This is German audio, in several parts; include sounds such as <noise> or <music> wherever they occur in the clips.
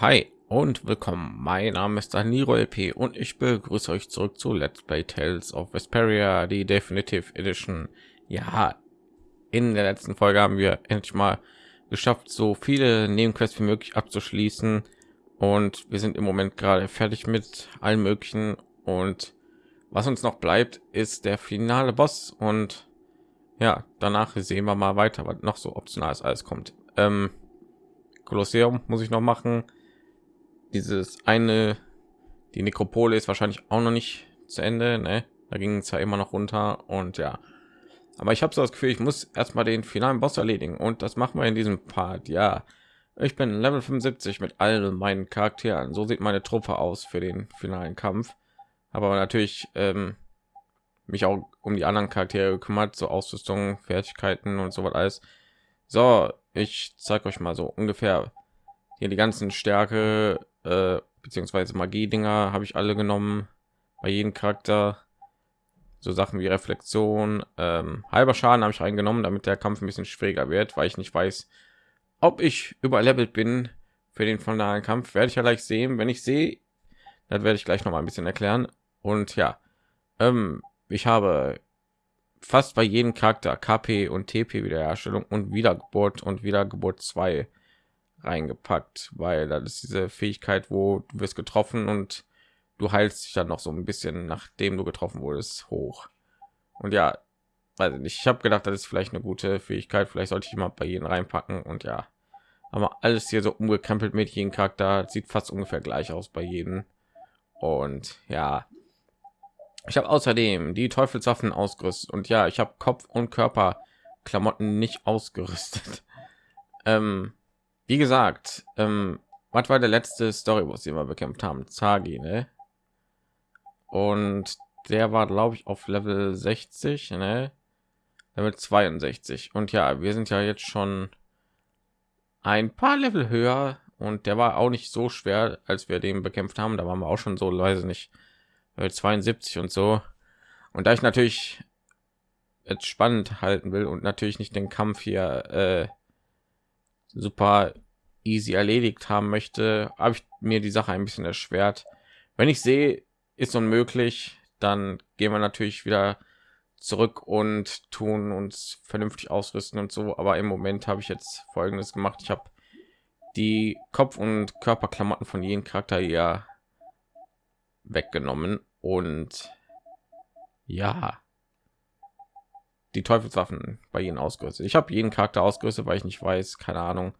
Hi und willkommen. Mein Name ist Daniro LP und ich begrüße euch zurück zu Let's Play Tales of Vesperia, die Definitive Edition. Ja, in der letzten Folge haben wir endlich mal geschafft, so viele Nebenquests wie möglich abzuschließen und wir sind im Moment gerade fertig mit allen möglichen und was uns noch bleibt, ist der finale Boss und ja, danach sehen wir mal weiter, was noch so optional alles kommt. Ähm, Kolosseum muss ich noch machen. Dieses eine, die Nekropole ist wahrscheinlich auch noch nicht zu Ende. Ne? Da ging es ja immer noch runter und ja. Aber ich habe so das Gefühl, ich muss erstmal den finalen Boss erledigen und das machen wir in diesem Part. Ja, ich bin Level 75 mit all meinen Charakteren. So sieht meine Truppe aus für den finalen Kampf. Aber natürlich ähm, mich auch um die anderen Charaktere gekümmert, so Ausrüstung, Fertigkeiten und so was alles. So, ich zeige euch mal so ungefähr hier die ganzen Stärke äh, beziehungsweise Magie-Dinger habe ich alle genommen bei jedem Charakter. So Sachen wie Reflexion, ähm, halber Schaden habe ich reingenommen, damit der Kampf ein bisschen schwieriger wird, weil ich nicht weiß, ob ich überlevelt bin für den finalen Kampf. Werde ich ja gleich sehen. Wenn ich sehe, dann werde ich gleich noch mal ein bisschen erklären. Und ja, ähm, ich habe fast bei jedem Charakter KP und TP Wiederherstellung und Wiedergeburt und Wiedergeburt 2 reingepackt, weil das ist diese Fähigkeit, wo du wirst getroffen und du heilst dich dann noch so ein bisschen, nachdem du getroffen wurdest, hoch. Und ja, weiß nicht, ich habe gedacht, das ist vielleicht eine gute Fähigkeit, vielleicht sollte ich mal bei jedem reinpacken und ja, aber alles hier so umgekrempelt mit jedem Charakter, sieht fast ungefähr gleich aus bei jedem. Und ja, ich habe außerdem die Teufelswaffen ausgerüstet und ja, ich habe Kopf und Körper Klamotten nicht ausgerüstet. <laughs> ähm, wie gesagt, ähm, was war der letzte Story, was wir bekämpft haben? Zagi, ne? Und der war, glaube ich, auf Level 60, ne? Level 62. Und ja, wir sind ja jetzt schon ein paar Level höher und der war auch nicht so schwer, als wir den bekämpft haben. Da waren wir auch schon so leise nicht 72 und so. Und da ich natürlich jetzt spannend halten will und natürlich nicht den Kampf hier äh, super easy erledigt haben möchte, habe ich mir die Sache ein bisschen erschwert. Wenn ich sehe, ist unmöglich, dann gehen wir natürlich wieder zurück und tun uns vernünftig ausrüsten und so. Aber im Moment habe ich jetzt Folgendes gemacht: Ich habe die Kopf- und Körperklamotten von jedem Charakter hier weggenommen und ja die Teufelswaffen bei ihnen ausgerüstet. Ich habe jeden Charakter ausgerüstet, weil ich nicht weiß, keine Ahnung,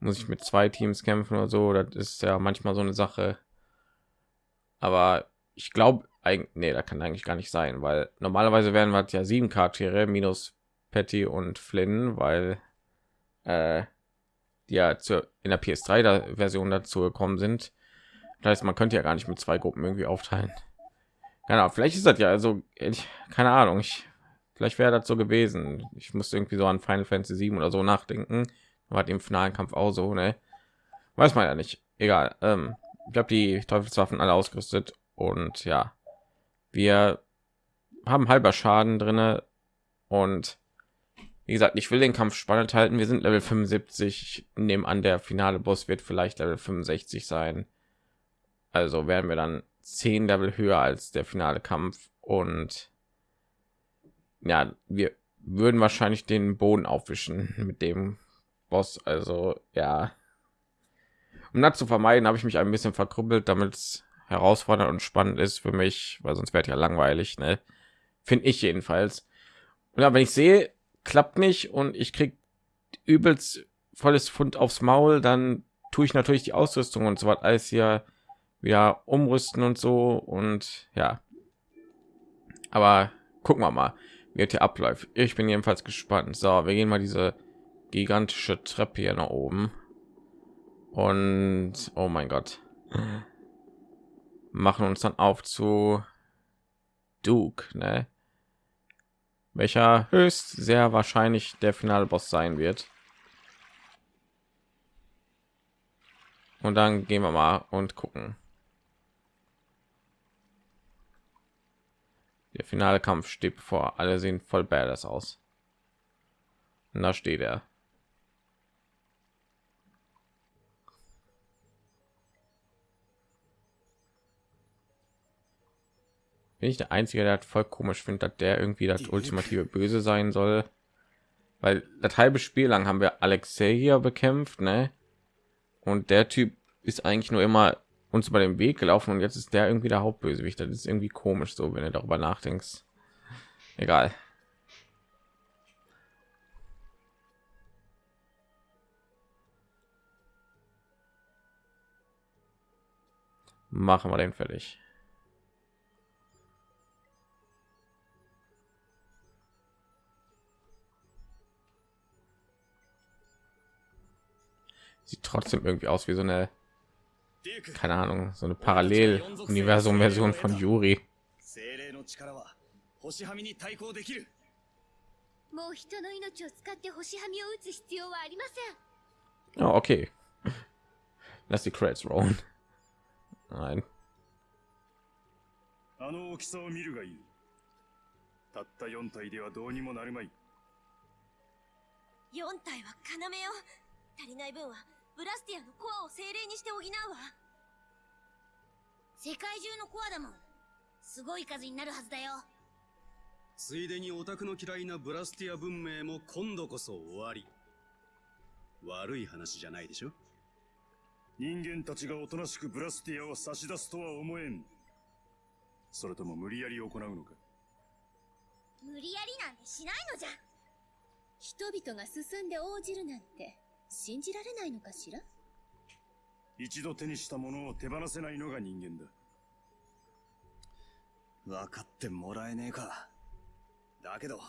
muss ich mit zwei Teams kämpfen oder so. Das ist ja manchmal so eine Sache. Aber ich glaube, eigentlich, nee, da kann eigentlich gar nicht sein, weil normalerweise werden wir ja sieben Charaktere minus Patty und Flynn, weil äh, die ja zur, in der PS3 Version dazu gekommen sind. Das heißt, man könnte ja gar nicht mit zwei Gruppen irgendwie aufteilen. Genau, vielleicht ist das ja also ich, keine Ahnung. Ich vielleicht wäre das so gewesen. Ich musste irgendwie so an Final Fantasy 7 oder so nachdenken. War im finalen Kampf auch so, ne? Weiß man ja nicht. Egal. Ähm, ich habe die Teufelswaffen alle ausgerüstet und ja, wir haben halber Schaden drinne und wie gesagt, ich will den Kampf spannend halten. Wir sind Level 75. Ich nehme an, der finale Boss wird vielleicht Level 65 sein. Also werden wir dann zehn Level höher als der finale Kampf und ja, wir würden wahrscheinlich den Boden aufwischen <laughs> mit dem Boss. Also ja, um das zu vermeiden, habe ich mich ein bisschen verkrüppelt, damit es herausfordernd und spannend ist für mich, weil sonst wäre ja langweilig, ne? Finde ich jedenfalls. Und ja, wenn ich sehe, klappt nicht und ich krieg übelst volles Fund aufs Maul, dann tue ich natürlich die Ausrüstung und so was alles hier wieder umrüsten und so und ja aber gucken wir mal wie hier abläuft ich bin jedenfalls gespannt so wir gehen mal diese gigantische treppe hier nach oben und oh mein gott machen uns dann auf zu Duke, ne? welcher höchst sehr wahrscheinlich der finale Boss sein wird. Und dann gehen wir mal und gucken. Der finale Kampf steht bevor. Alle sehen voll badass aus. Und da steht er. Bin ich der Einzige, der hat voll komisch findet, dass der irgendwie das ultimative Böse sein soll. Weil das halbe Spiel lang haben wir Alexei hier bekämpft, ne? Und der Typ ist eigentlich nur immer uns über den weg gelaufen und jetzt ist der irgendwie der hauptbösewicht. Das ist irgendwie komisch so wenn du darüber nachdenkst. Egal. Machen wir den fertig. Sieht trotzdem irgendwie aus wie so eine keine ahnung so eine parallel universum version von yuri もう人の命を使って星はみを打つ必要はありません。Oh, okay. Lass die Credits rollen. Nein. あの大きさを見るがいい。たった4体ではどうにもなるまい。4体は要よ。足りない分は ブラスティアのコアを精霊にして補うわ。世界中のコアだもん。すごい数になるはずだよ。ついでにオタクの嫌いなブラスティア文明も今度こそ終わり。悪い話じゃないでしょ？人間たちがおとなしくブラスティアを差し出すとは思えん。それとも無理やり行うのか？無理やりなんてしないのじゃ人々が進んで応じるなんて信じられないのかしら？一度手にしたものを手放せないのが人間だ。分かってもらえねえか。だけど、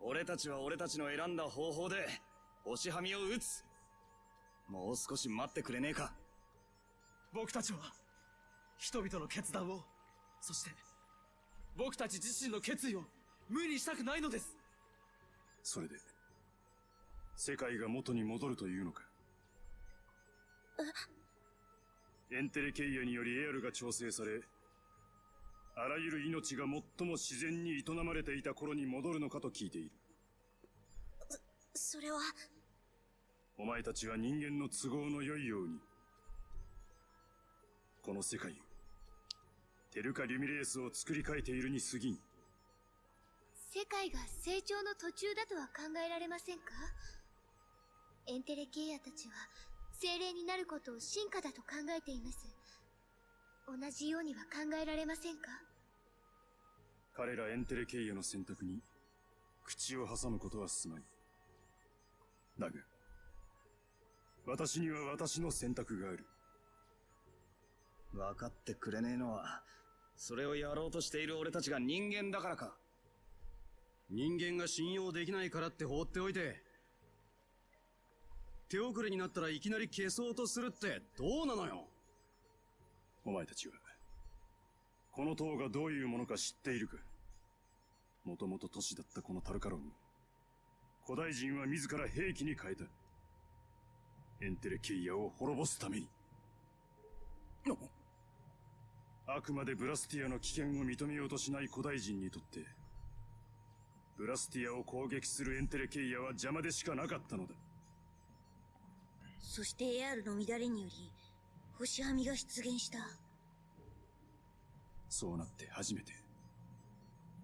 俺たちは俺たちの選んだ方法で、星はみを打つ。もう少し待ってくれねえか。僕たちは、人々の決断を、そして、僕たち自身の決意を無にしたくないのです。それで、世界が元に戻るというのか？エンテレケイアによりエアルが調整されあらゆる命が最も自然に営まれていた頃に戻るのかと聞いている。それは？お前たちは人間の都合の良いようにこの世界をテルカ・リュミレースを作り変えているに過ぎん。世界が成長の途中だとは考えられませんか？エンテレケイアたちは精霊になることを進化だと考えています。同じようには考えられませんか？彼らエンテレケイアの選択に口を挟むことはすまい。だが私には私の選択がある。分かってくれねえのはそれをやろうとしている俺たちが人間だからか。人間が信用できないからって放っておいて手遅れになったらいきなり消そうとするってどうなのよ？お前たちは。この塔がどういうものか知っているか？もともと都市だったこのタルカロン古代人は自ら兵器に変えた。エンテレケイアを滅ぼすために。あくまでブラスティアの危険を認めようとしない古代人にとってブラスティアを攻撃するエンテレケイアは邪魔でしかなかったのだそして AR の乱れにより星はみが出現した。そうなって初めて。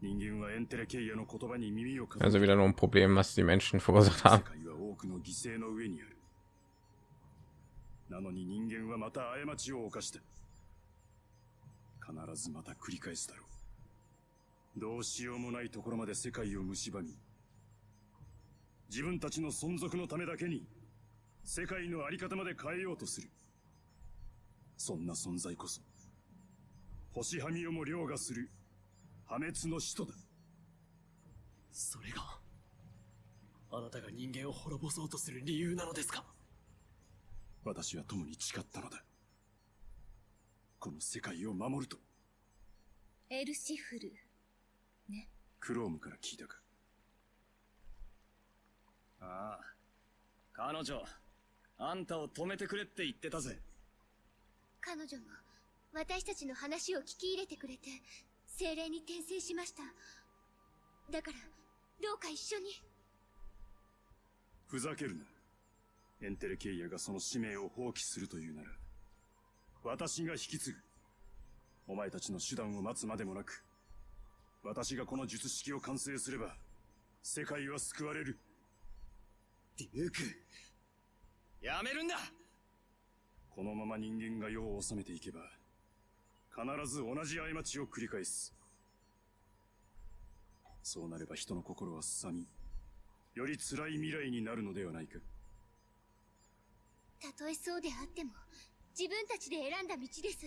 人間はエンテレケイアの言葉に耳を Also wieder nur ein Problem, was die Menschen verursacht haben. 多くの犠牲の上にある。なのに人間はまた過ちを犯した必ずまた繰り返すだろう。どうしようもないところまで世界を蝕み。自分たちの存続のためだけに世界のあり方まで変えようとする。そんな存在こそ、星はみをも凌駕する破滅の使徒だ。それが、あなたが人間を滅ぼそうとする理由なのですか？私は共に誓ったのだ。この世界を守ると。エルシフル、ね。クロームから聞いたか。ああ、彼女、あんたを止めてくれって言ってたぜ。彼女も私たちの話を聞き入れてくれて、精霊に転生しました。だから、どうか一緒に。ふざけるな。エンテレケイヤがその使命を放棄するというなら、私が引き継ぐ。お前たちの手段を待つまでもなく私がこの術式を完成すれば世界は救われるデュークやめるんだ。このまま人間が世を治めていけば必ず同じ過ちを繰り返す。そうなれば人の心はすさみより辛い未来になるのではないか。たとえそうであっても自分たちで選んだ道です。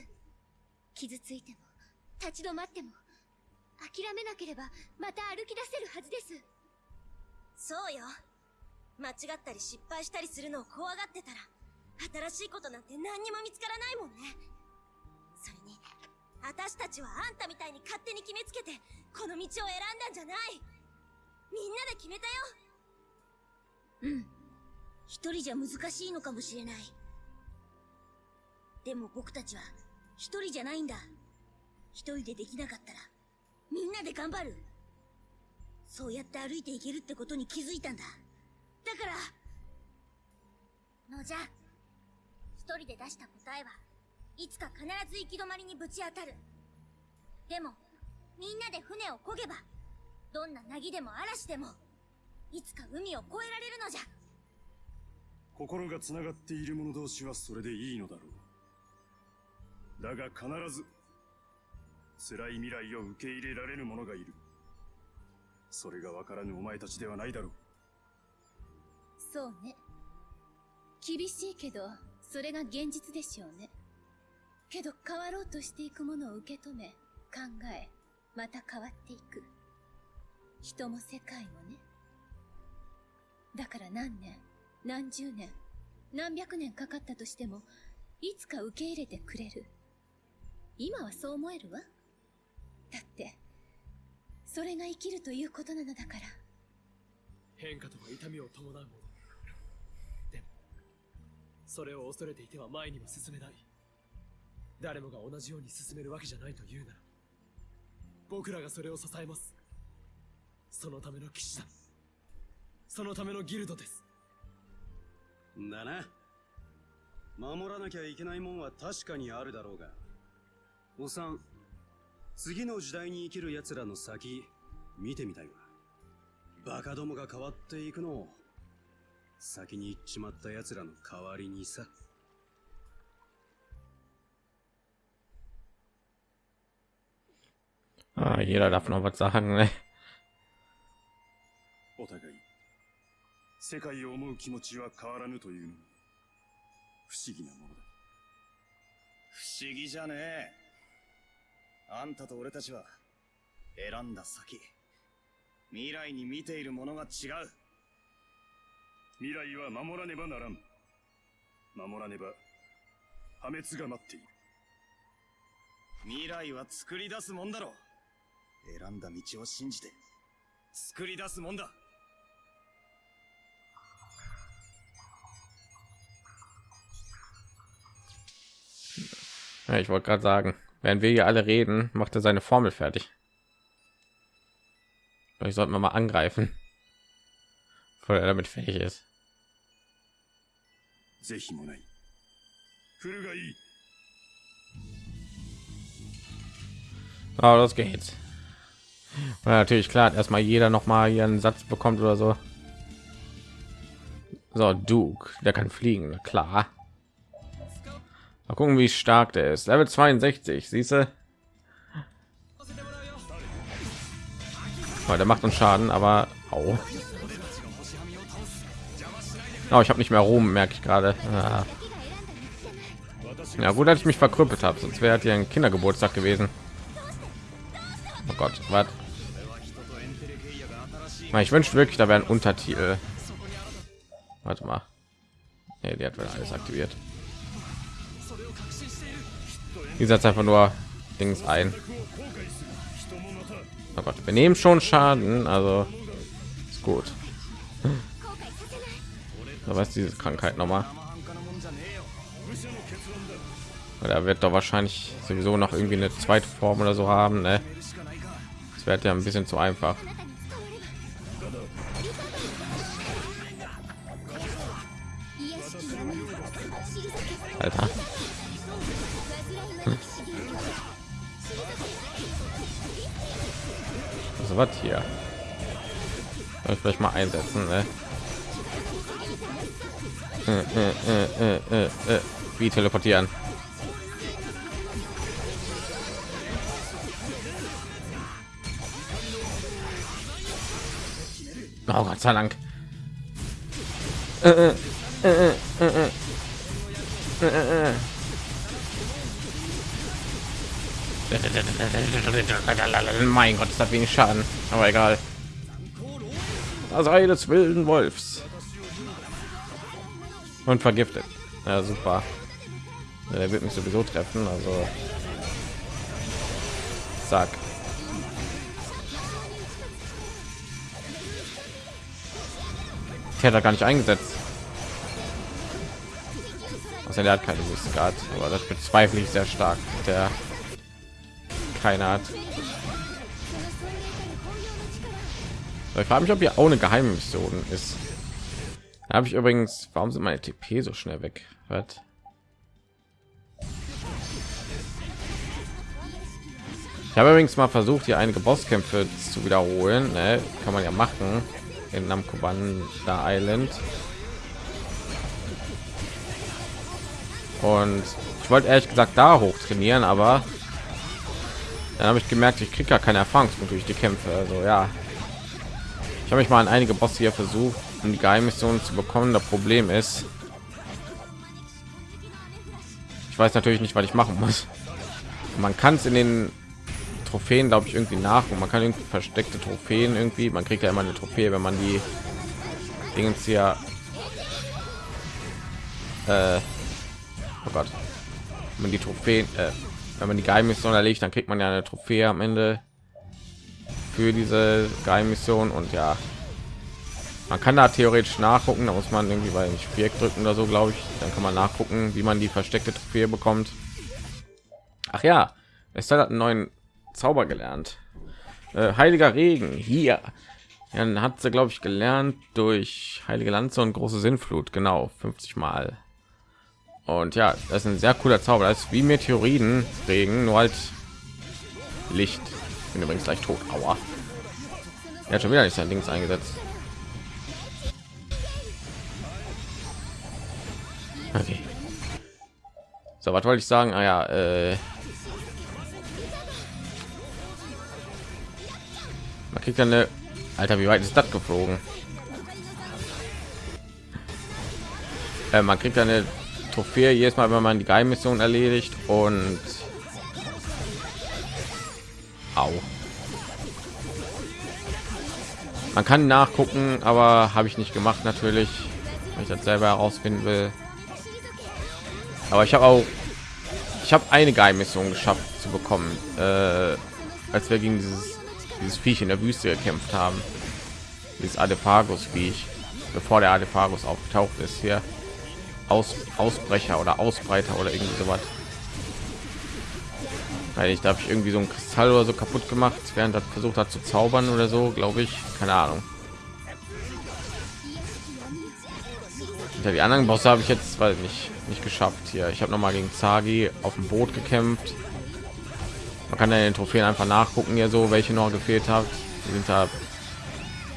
傷ついても立ち止まっても諦めなければまた歩き出せるはずです。そうよ間違ったり失敗したりするのを怖がってたら新しいことなんて何にも見つからないもんね。それに私たちはあんたみたいに勝手に決めつけてこの道を選んだんじゃない。みんなで決めたよ。うん。一人じゃ難しいのかもしれない。でも僕たちは一人じゃないんだ。一人でできなかったらみんなで頑張る。そうやって歩いていけるってことに気づいたんだ。だから。のじゃ。一人で出した答えはいつか必ず行き止まりにぶち当たる。でもみんなで船を漕げばどんな凪でも嵐でもいつか海を越えられるのじゃ。心がつながっている者同士はそれでいいのだろう。だが必ず辛い未来を受け入れられる者がいる。それがわからぬお前たちではないだろう。そうね。厳しいけどそれが現実でしょうね。けど変わろうとしていくものを受け止め考えまた変わっていく。人も世界もね。だから何年何十年何百年かかったとしてもいつか受け入れてくれる。今はそう思えるわ。だってそれが生きるということなのだから。変化とは痛みを伴うもの。それを恐れていては前には進めない。誰もが同じように進めるわけじゃないというなら僕らがそれを支えます。そのための騎士団そのためのギルドです。だな。守らなきゃいけないもんは確かにあるだろうが。おさん次の時代に生きる奴らの先見てみたいわ。バカどもが変わっていくのを。先に行っちまった奴らの代わりにさ。Ah, jeder darf noch was sagen, ne? お互い。世界を思う気持ちは変わらぬというのも不思議なものだ。不思議じゃねえ。あんたと俺たちは選んだ先未来に見ているものが違う未来は守らねばならん守らねば破滅が待っている未来は作り出すもんだろ選んだ道を信じて作り出すもんだ ich wollte gerade sagen, während wir hier alle reden, macht er seine Formel fertig. Vielleicht sollten wir mal angreifen, bevor er damit fertig ist. 是非もない来るがいい Ah, los geht's. Und natürlich klar, erstmal jeder noch mal hier einen Satz bekommt oder so. So, Duke, der kann fliegen, na klar. Mal gucken, wie stark der ist. Level 62, siehst du? Oh, der macht uns Schaden, aber au. Oh, ich habe nicht mehr Ruhm, merke ich gerade. Ah. Ja, gut, dass ich mich verkrüppelt habe, sonst wäre hier ein Kindergeburtstag gewesen. Oh Gott, was? Ich wünsche wirklich, da wäre ein Untertitel. Warte mal. Nee, die hat alles aktiviert. Die setzt einfach nur Dings ein. Oh Gott, wir nehmen schon Schaden, also ist gut da weiß diese krankheit noch mal da wird doch wahrscheinlich sowieso noch irgendwie eine zweite form oder so haben ne? das wird ja ein bisschen zu einfach Alter. Hm. Was hier? Ich vielleicht mal einsetzen, ne? Äh, äh, äh, äh, äh. Wie teleportieren? Oh Gott sei Dank. Äh, äh, äh, äh, äh, äh. Mein Gott, das hat wenig Schaden, aber egal. Das Ei des wilden Wolfs. Und vergiftet. Ja, super. Er wird mich sowieso treffen, also. Zack. Hat er gar nicht eingesetzt. Also der hat keine Wüstengard, aber das bezweifle ich sehr stark. Der keine hat. Ich frage mich, ob hier auch eine geheime Mission ist. Habe ich übrigens, warum sind meine TP so schnell weg? Was? Ich habe übrigens mal versucht, hier einige Bosskämpfe zu wiederholen. Ne? Kann man ja machen in Namco Banda Island. Und ich wollte ehrlich gesagt da hoch trainieren, aber dann habe ich gemerkt, ich kriege gar keine Erfahrungspunkte durch die Kämpfe. Also ja, ich habe mich mal an einige Bosse hier versucht, um die Geheimmissionen zu bekommen. Das Problem ist, ich weiß natürlich nicht, was ich machen muss. Man kann es in den Trophäen, glaube ich, irgendwie nach und man kann irgendwie versteckte Trophäen irgendwie. Man kriegt ja immer eine Trophäe, wenn man die Dingens hier. Äh, oh Gott, wenn man die Trophäen, äh, wenn man die Geheimmission erlegt, dann kriegt man ja eine Trophäe am Ende für diese Geheimmission und ja, man kann da theoretisch nachgucken. Da muss man irgendwie bei Viereck drücken oder so, glaube ich. Dann kann man nachgucken, wie man die versteckte Trophäe bekommt. Ach ja, es hat einen neuen Zauber gelernt. Äh, Heiliger Regen hier. Ja, dann hat sie, glaube ich, gelernt durch Heilige Lanze und große Sinnflut. Genau, 50 Mal. Und ja, das ist ein sehr cooler Zauber. Das ist wie Meteoriten Regen, nur halt Licht. Bin übrigens gleich tot. Aua. Er hat schon wieder nicht sein Dings eingesetzt. Okay. So, was wollte ich sagen? Ah ja, äh, man kriegt eine Alter, wie weit ist das geflogen? Äh, man kriegt eine Trophäe jedes Mal, wenn man die Geheimmission erledigt und Au. Man kann nachgucken, aber habe ich nicht gemacht natürlich, weil ich das selber herausfinden will. Aber ich habe auch, ich habe eine Geheimmission geschafft zu bekommen, äh, als wir gegen dieses dieses Viech in der Wüste gekämpft haben. Dieses Adephagus Viech, bevor der Adephagus aufgetaucht ist hier. Aus, Ausbrecher oder Ausbreiter oder irgendwie sowas. Weil ich da habe ich irgendwie so ein Kristall oder so kaputt gemacht, während das versucht hat zu zaubern oder so, glaube ich. Keine Ahnung. Ja, die anderen Bosse habe ich jetzt weil nicht nicht geschafft hier. Ich habe noch mal gegen Zagi auf dem Boot gekämpft. Man kann ja den Trophäen einfach nachgucken, hier so welche noch gefehlt hat. Die sind da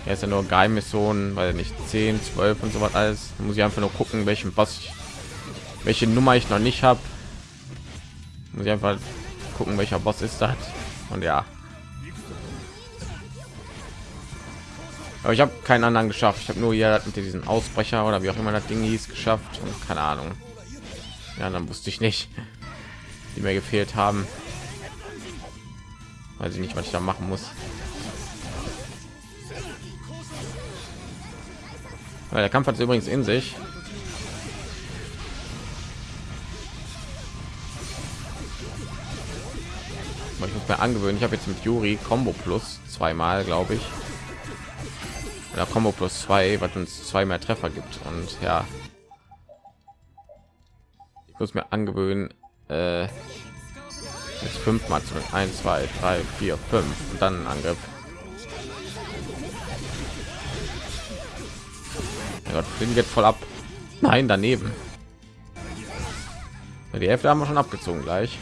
er ist ja nur Geheimmissionen, weil nicht 10, 12 und so was alles. Da muss ich einfach nur gucken, welchen ich, welche Nummer ich noch nicht habe. Muss ich einfach gucken, welcher Boss ist das. Und ja. Aber ich habe keinen anderen geschafft. Ich habe nur hier mit diesen Ausbrecher oder wie auch immer das Ding hieß geschafft und keine Ahnung. Ja, dann wusste ich nicht, <laughs> die mir gefehlt haben. Weiß ich nicht, was ich da machen muss. Der Kampf hat übrigens in sich. Ich muss mir angewöhnen. Ich habe jetzt mit Yuri Combo Plus zweimal, glaube ich. Oder Combo Plus zwei, was uns zwei mehr Treffer gibt. Und ja, ich muss mir angewöhnen. Äh, jetzt fünfmal zu 1 2 3 4 5 und dann angriff ja Gott, fliegen geht voll ab nein daneben die hälfte haben wir schon abgezogen gleich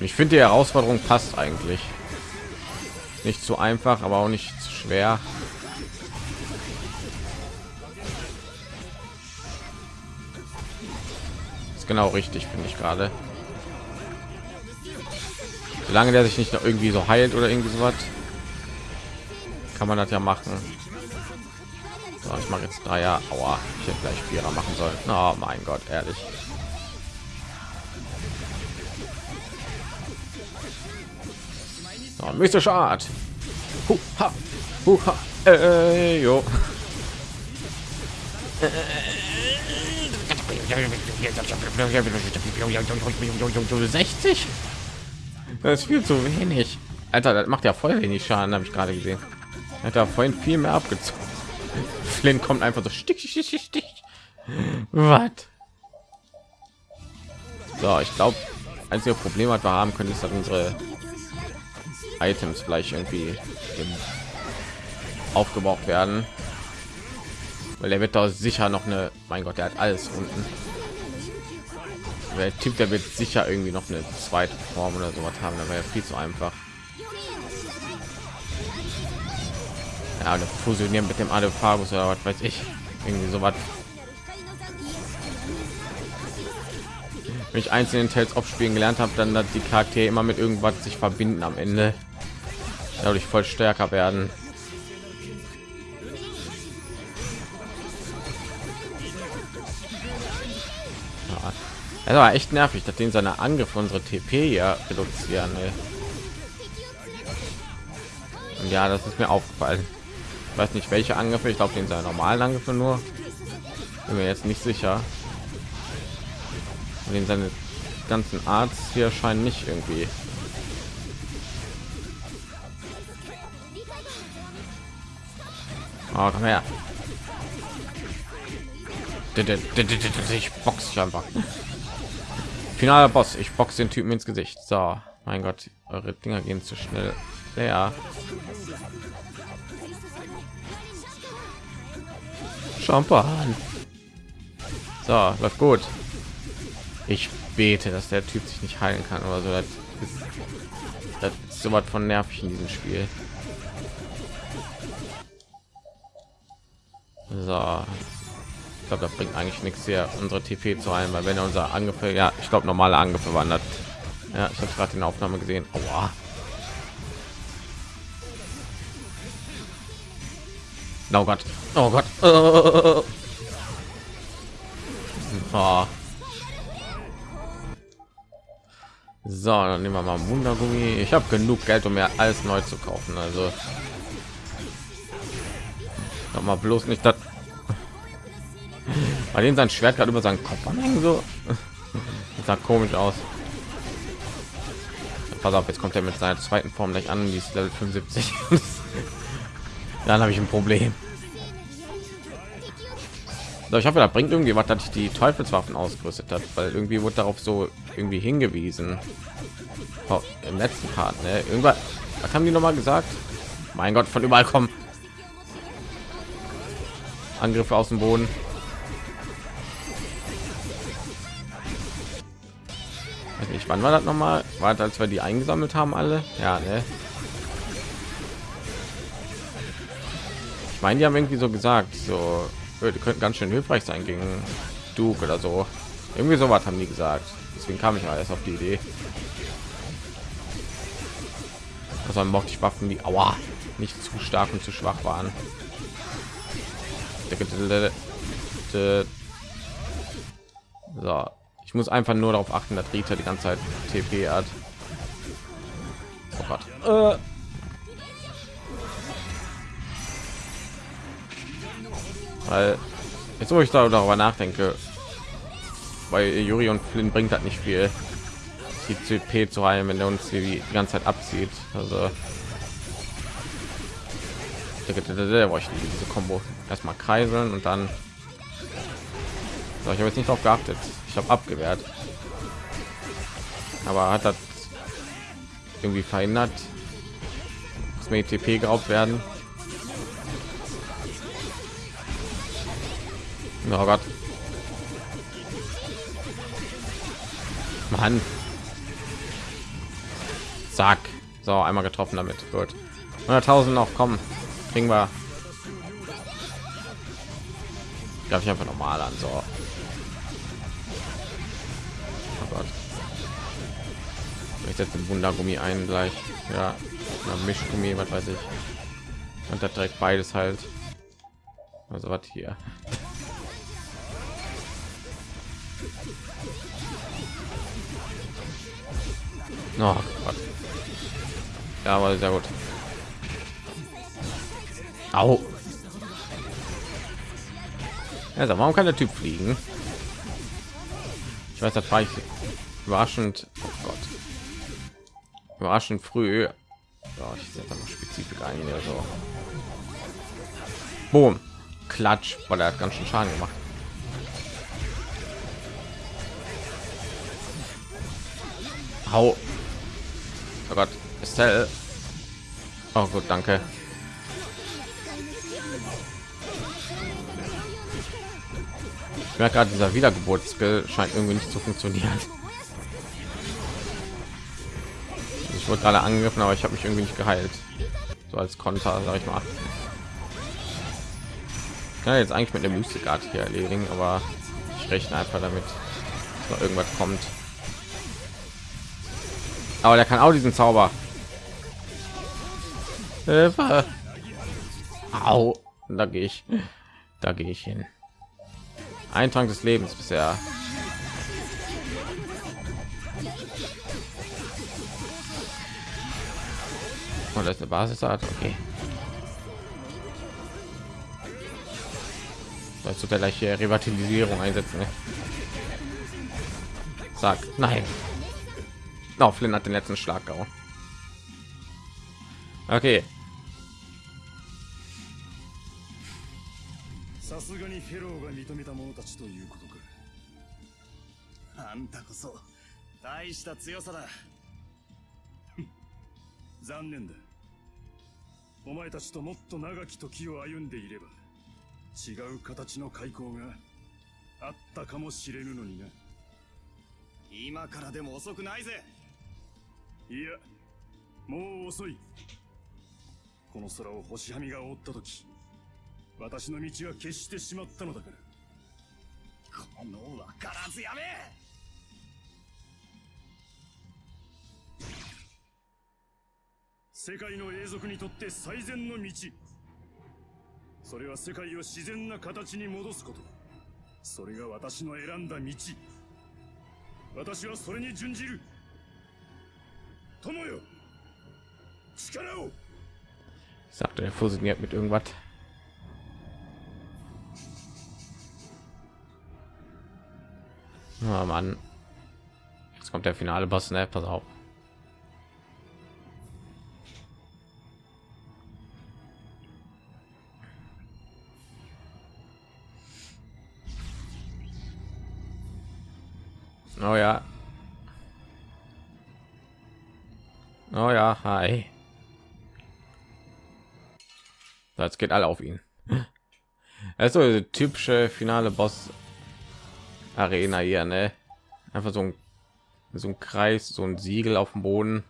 Ich finde die Herausforderung passt eigentlich. Nicht zu einfach, aber auch nicht zu schwer. Ist genau richtig, finde ich gerade. Solange der sich nicht noch irgendwie so heilt oder irgendwie so was, kann man das ja machen. So, ich mache jetzt drei Jahre. Aua, ich hätte gleich vierer machen sollen. Oh mein Gott, ehrlich. So, mystische Art. Huha, huha, äh, jo. 60? Das ist viel zu wenig. Alter, das macht ja voll wenig Schaden, habe ich gerade gesehen. Hat da vorhin viel mehr abgezogen. Flynn kommt einfach so stich, stich, stich, stich. Was? So, ich glaube, einzige Problem hat wir haben können, ist, dass unsere Items vielleicht irgendwie aufgebraucht werden, weil er wird da sicher noch eine. Mein Gott, der hat alles unten. Der Typ, der wird sicher irgendwie noch eine zweite Form oder sowas haben, da wäre viel zu einfach. Ja, eine fusionieren mit dem Adephagos oder was weiß ich. Irgendwie sowas. Wenn ich einzelnen Tales aufspielen gelernt habe, dann dass die Charaktere immer mit irgendwas sich verbinden am Ende. Dadurch voll stärker werden. Ja. Das war echt nervig, dass den seine Angriffe unsere TP ja reduzieren. Ey. Ja, das ist mir aufgefallen. Ich weiß nicht, welche Angriffe. Ich glaube, den seine normalen Angriffe nur. Bin mir jetzt nicht sicher. Und den seine ganzen Arzt hier scheinen nicht irgendwie. Oh, komm her. Ich box ich einfach. Finaler Boss. Ich box den Typen ins Gesicht. So, mein Gott, eure Dinger gehen zu schnell. Ja. Champagne. So, läuft gut. Ich bete, dass der Typ sich nicht heilen kann oder so. Das ist, das ist so was von nervig in diesem Spiel. So. Ich glaube, das bringt eigentlich nichts hier, unsere TP zu heilen, weil wenn er unser Angriffe, ja, ich glaube, normale Angriffe wandert. Ja, ich habe gerade in der Aufnahme gesehen. Aua. Oh Gott. Oh Gott. <laughs> Oh. Oh. So, dann nehmen wir mal Wundergummi. Ich habe genug Geld, um mir alles neu zu kaufen. Also noch mal bloß nicht das. Bei dem sein Schwert gerade über seinen Kopf anhängen so. Das sah komisch aus. Pass auf, jetzt kommt er mit seiner zweiten Form gleich an, die ist Level 75. <laughs> Dann habe ich ein Problem. So, ich hoffe, da bringt irgendwie was, dass ich die Teufelswaffen ausgerüstet hat, weil irgendwie wurde darauf so irgendwie hingewiesen. Oh, Im letzten Part, ne? Irgendwas, was haben die noch mal gesagt? Mein Gott, von überall kommen Angriffe aus dem Boden. Weiß nicht, wann war das noch mal? War das, als wir die eingesammelt haben alle? Ja, ne? Ich meine, die haben irgendwie so gesagt, so die könnten ganz schön hilfreich sein gegen Duke oder so. Irgendwie so was haben die gesagt. Deswegen kam ich mal erst auf die Idee. Also mochte ich Waffen, die Aua, nicht zu stark und zu schwach waren. So, ich muss einfach nur darauf achten, dass Rita die ganze Zeit TP hat. Oh Gott. Äh. Weil jetzt, wo ich darüber nachdenke, weil Juri und Flynn bringt hat nicht viel, die CP zu heilen, wenn er uns die ganze Zeit abzieht. Also diese Combo erstmal kreiseln und dann so, ich habe jetzt nicht darauf geachtet ich habe abgewehrt aber hat das irgendwie verhindert dass mir TP geraubt werden oh Gott Zack. So, einmal getroffen damit. Gut. 100.000 noch, kommen. Kriegen wir. Darf ich einfach normal an, so. Oh. Ich setze den Wundergummi ein gleich. Ja, oder Mischgummi, was weiß ich. Und da direkt beides halt. Also was hier. <laughs> Oh Gott. Ja, aber sehr gut. Au. Also, warum kann der Typ fliegen? Ich weiß, das war ich überraschend. Oh Gott. Überraschend früh. Ja, ich setze noch Spezifik ein hier so. Boom. Klatsch, weil er hat ganz schön Schaden gemacht. Hau. Oh Gott, Estelle. Oh gut, danke. Ich merke gerade, dieser Wiedergeburtsskill scheint irgendwie nicht zu funktionieren. Ich wurde gerade angegriffen, aber ich habe mich irgendwie nicht geheilt. So als Konter, sage ich mal. Ich kann jetzt eigentlich mit der Mystikart hier erledigen, aber ich rechne einfach damit, dass noch irgendwas kommt. Aber der kann auch diesen Zauber. Hilfe. Au. Da gehe ich. Da gehe ich hin. Ein Trank des Lebens bisher. Und das ist eine Basisart. Okay. Sollst du gleich hier Revitalisierung einsetzen? Ne? Sag, nein. Oh, Flynn hat den letzten Schlag gehauen. Okay. すがにフェローが認めた者たちということか。あんたこそ大した強さだ。<laughs> 残念だ。お前たちともっと長き時を歩んでいれば違う形の開口があったかもしれぬのにな。今からでも遅くないぜ。いやもう遅い。この空を星はみが覆った時私の道は決してしまったのだから。この分からずやめ！世界の永続にとって最善の道。それは世界を自然な形に戻すことそれが私の選んだ道。私はそれに準じる。友よ！力を！Sagt er fusioniert mit irgendwas. Oh Mann. Jetzt kommt der finale Boss, ne? Pass auf. Oh ja. Oh ja, hi. Das geht alle auf ihn. Also typische finale Boss Arena hier, ne? Einfach so ein so ein Kreis, so ein Siegel auf dem Boden.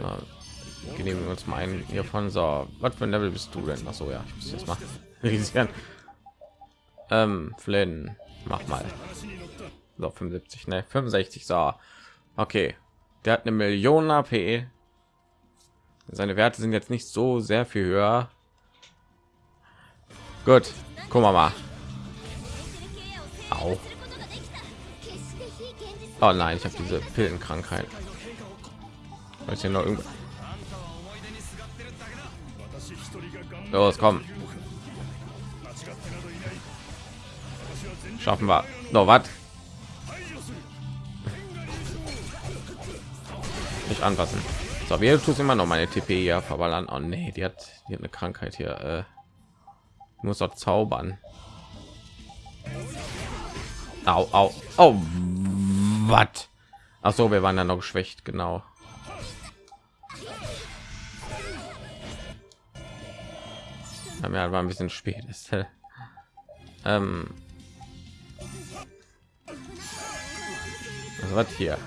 Ja, genehmigen wir uns mal einen hiervon. So, was für ein Level bist du denn? Ach so, ja, ich muss jetzt mal <laughs> realisieren. Ähm, Flynn, mach mal. So, 75, ne? 65, so. Okay. Der hat eine Million AP. Seine Werte sind jetzt nicht so sehr viel höher. Gut, guck mal mal. Au. Oh nein, ich habe diese Pillenkrankheit. Weiß hier noch irgendwo. Los, komm. Schaffen wir. Noch was? Nicht anpassen. So, wir tut immer noch meine TP hier verballern. Oh nee, die hat, die hat eine Krankheit hier. Äh, muss doch zaubern. Au, au, oh, au, was? Ach so, wir waren dann noch geschwächt, genau. Ja, war ein bisschen spät. Ist. <laughs> ähm. Also, was war hier?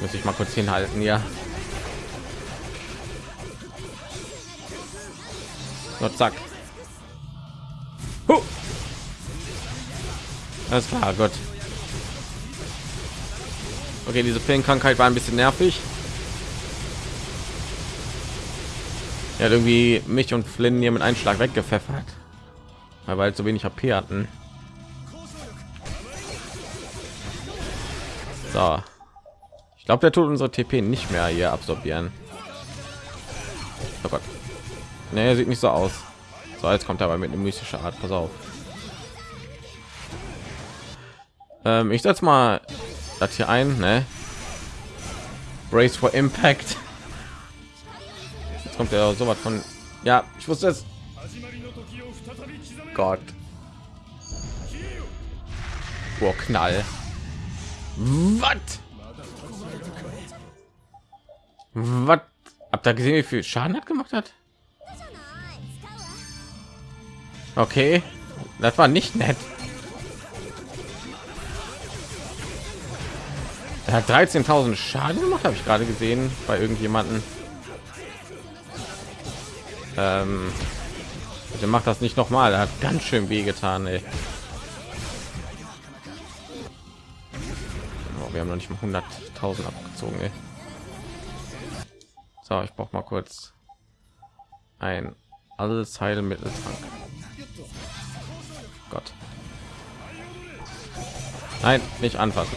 Muss ich mal kurz hinhalten, ja. So, zack. Huh. Alles klar, gut. Okay, diese Pillenkrankheit war ein bisschen nervig. Er hat irgendwie mich und Flynn hier mit einem Schlag weggepfeffert, weil wir halt so wenig HP hatten. So. Ich glaube, der tut unsere TP nicht mehr hier absorbieren. Oh Gott. Nee, sieht nicht so aus. So, jetzt kommt er aber mit einer mystischen Art. Pass auf. Ähm, ich setze mal das hier ein, ne? Brace for Impact. Jetzt kommt ja so was von. Ja, ich wusste es. Gott. Oh, Knall. Was? Was? Habt ihr gesehen, wie viel Schaden hat gemacht hat? Okay, das war nicht nett. Er hat 13.000 Schaden gemacht, habe ich gerade gesehen bei irgendjemanden. Ähm, der macht das nicht noch mal. Er hat ganz schön weh getan. Ey. Oh, wir haben noch nicht mal 100.000 abgezogen. Ey. So, ich brauche mal kurz ein alles Heilmitteltrank. Gott. Nein, nicht anfassen.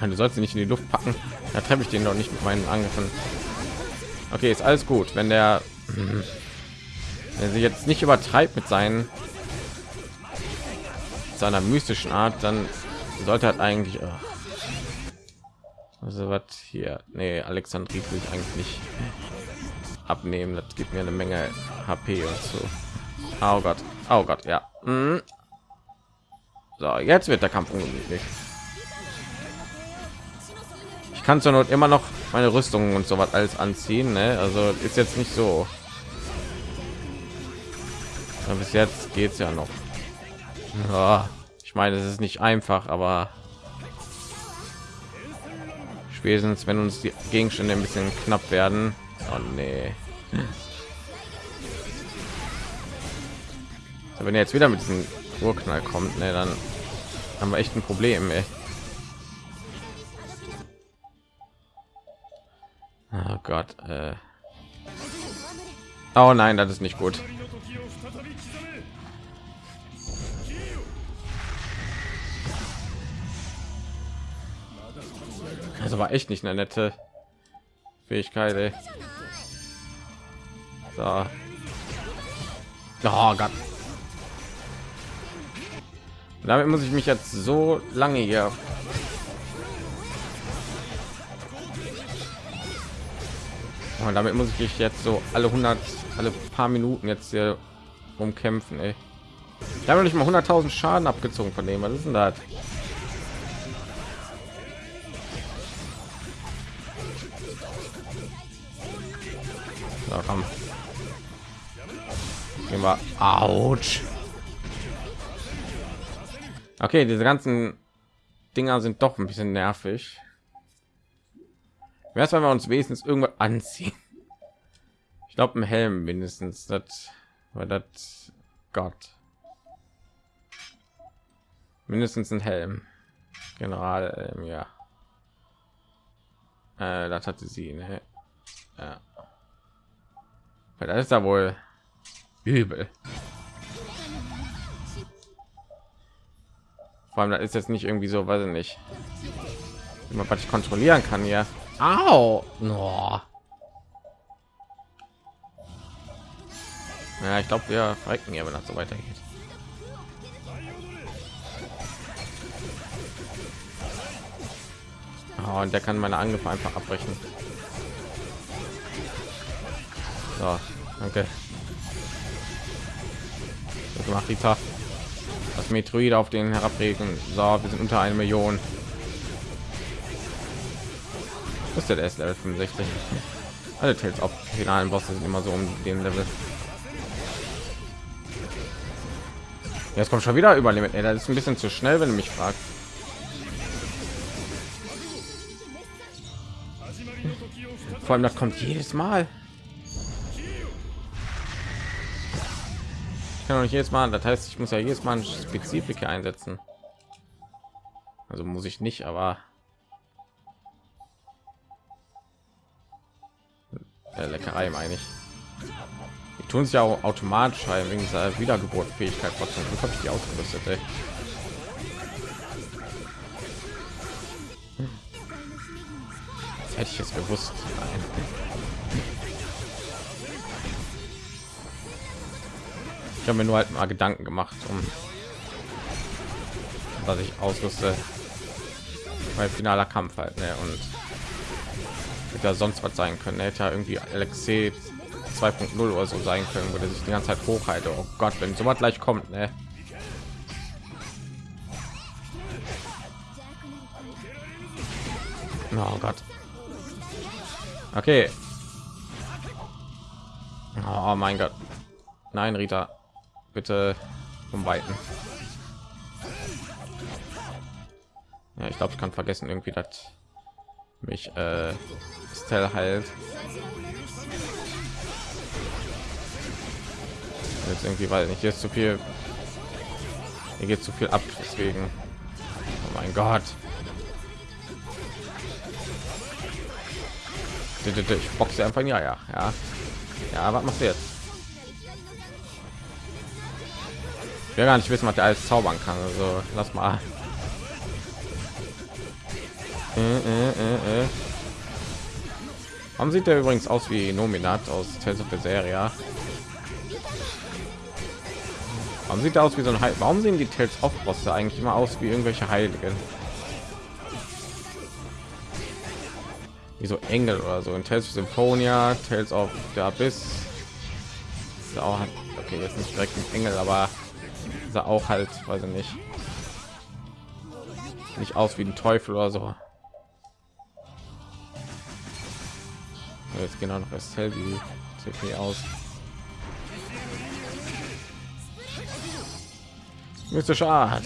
Du sollst sie nicht in die Luft packen. Da treffe ich den doch nicht mit meinen Angriffen. Okay, ist alles gut. Wenn der, wenn sich jetzt nicht übertreibt mit seinen seiner mystischen Art, dann sollte er eigentlich. Oh. Also was hier? Nee, Alexandrie will ich eigentlich nicht abnehmen. Das gibt mir eine Menge HP und so. Oh Gott, oh Gott, ja. Mhm. So, jetzt wird der Kampf ungemütlich. Ich kann zur Not immer noch meine Rüstung und so was alles anziehen. Ne? Also ist jetzt nicht so. Aber bis jetzt geht es ja noch. Ja, ich meine, es ist nicht einfach, aber spätestens wenn uns die Gegenstände ein bisschen knapp werden. Oh nee. So, wenn er jetzt wieder mit diesem Urknall kommt, ne, dann haben wir echt ein Problem. Ey. Oh Gott. Äh. Oh nein, das ist nicht gut. Also war echt nicht eine nette Fähigkeit. Ey. So. Oh Gott. Damit muss ich mich jetzt so lange hier Und damit muss ich jetzt so alle 100, alle paar Minuten jetzt hier umkämpfen. Ey. Ich habe nicht mal 100.000 Schaden abgezogen von dem. Was ist denn das? So, komm. Gehen wir. Autsch. Okay, diese ganzen Dinger sind doch ein bisschen nervig. Wäre es, wenn wir uns wenigstens irgendwo anziehen? Ich glaube, ein Helm mindestens. Das war das Gott. Mindestens ein Helm. General, ähm, ja. Äh, das hatte sie, ne? Ja. Weil das ist da wohl übel. Vor allem, das ist jetzt nicht irgendwie so, weiß ich nicht, was ich kontrollieren kann, ja. Au! No. Ja, ich glaube, wir verrecken ja, wenn das so weitergeht. Oh, und der kann meine Angriffe einfach abbrechen. So, danke. Das gemacht, Rita. Das Metroid auf den herabregen. So, wir sind unter eine Million. Ist der erste Level 65. Alle Tales auf finalen Bosse sind immer so um den Level. Jetzt kommt schon wieder über Limit. Das ist ein bisschen zu schnell, wenn du mich fragst. Vor allem, das kommt jedes Mal. Kann doch nicht jedes Mal. Das heißt, ich muss ja jedes Mal ein einsetzen. Also muss ich nicht, aber äh, Leckerei meine ich. Die tun es ja auch automatisch ein wegen dieser Wiedergeburtfähigkeit trotzdem. Habe ich die ausgerüstet? Ey? Das hätte ich jetzt gewusst. Nein. Ich habe mir nur halt mal Gedanken gemacht, um was ich ausrüste. Bei finaler Kampf halt, ne? Und hätte ja sonst was sein können. Hätte ja irgendwie Alexei 2.0 oder so sein können, würde sich die ganze Zeit hochhalte. Oh Gott, wenn so was gleich kommt, ne? Oh Gott. Okay. Oh mein Gott. Nein, Rita. Bitte vom Weiten. Ja, ich glaube, ich kann vergessen irgendwie, dass mich äh, Stell halt. Jetzt irgendwie, weil nicht jetzt zu viel. Hier geht zu viel ab, deswegen. Oh mein Gott. Ich boxe einfach ja, ja, ja. Ja, was machst du jetzt? Ich gar nicht wissen, was der alles zaubern kann. Also lass mal. Äh, äh, äh, äh. Warum sieht der übrigens aus wie Nominat aus Tales of Berseria? Warum sieht er aus wie so ein Heil Warum sehen die Tales of Bosse eigentlich immer aus wie irgendwelche Heiligen? Wie so Engel oder so in Tales of Symphonia, Tales of the Abyss. Auch okay, jetzt nicht direkt ein Engel, aber sah auch halt, weiß ich nicht, nicht aus wie ein Teufel oder so. Jetzt genau noch Estelle, die aus. Mystische Art.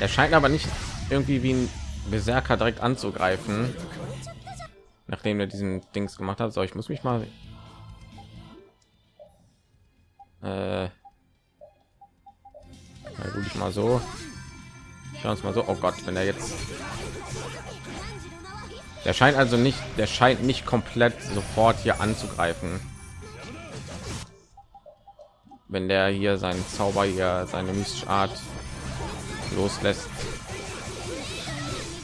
Er scheint aber nicht irgendwie wie ein Berserker direkt anzugreifen, nachdem er diesen Dings gemacht hat. So, ich muss mich mal. Äh, ja, gut, ich mal so. Schauen uns mal so. Oh Gott, wenn er jetzt der scheint also nicht, der scheint nicht komplett sofort hier anzugreifen. Wenn der hier seinen Zauber hier seine mystische Art loslässt.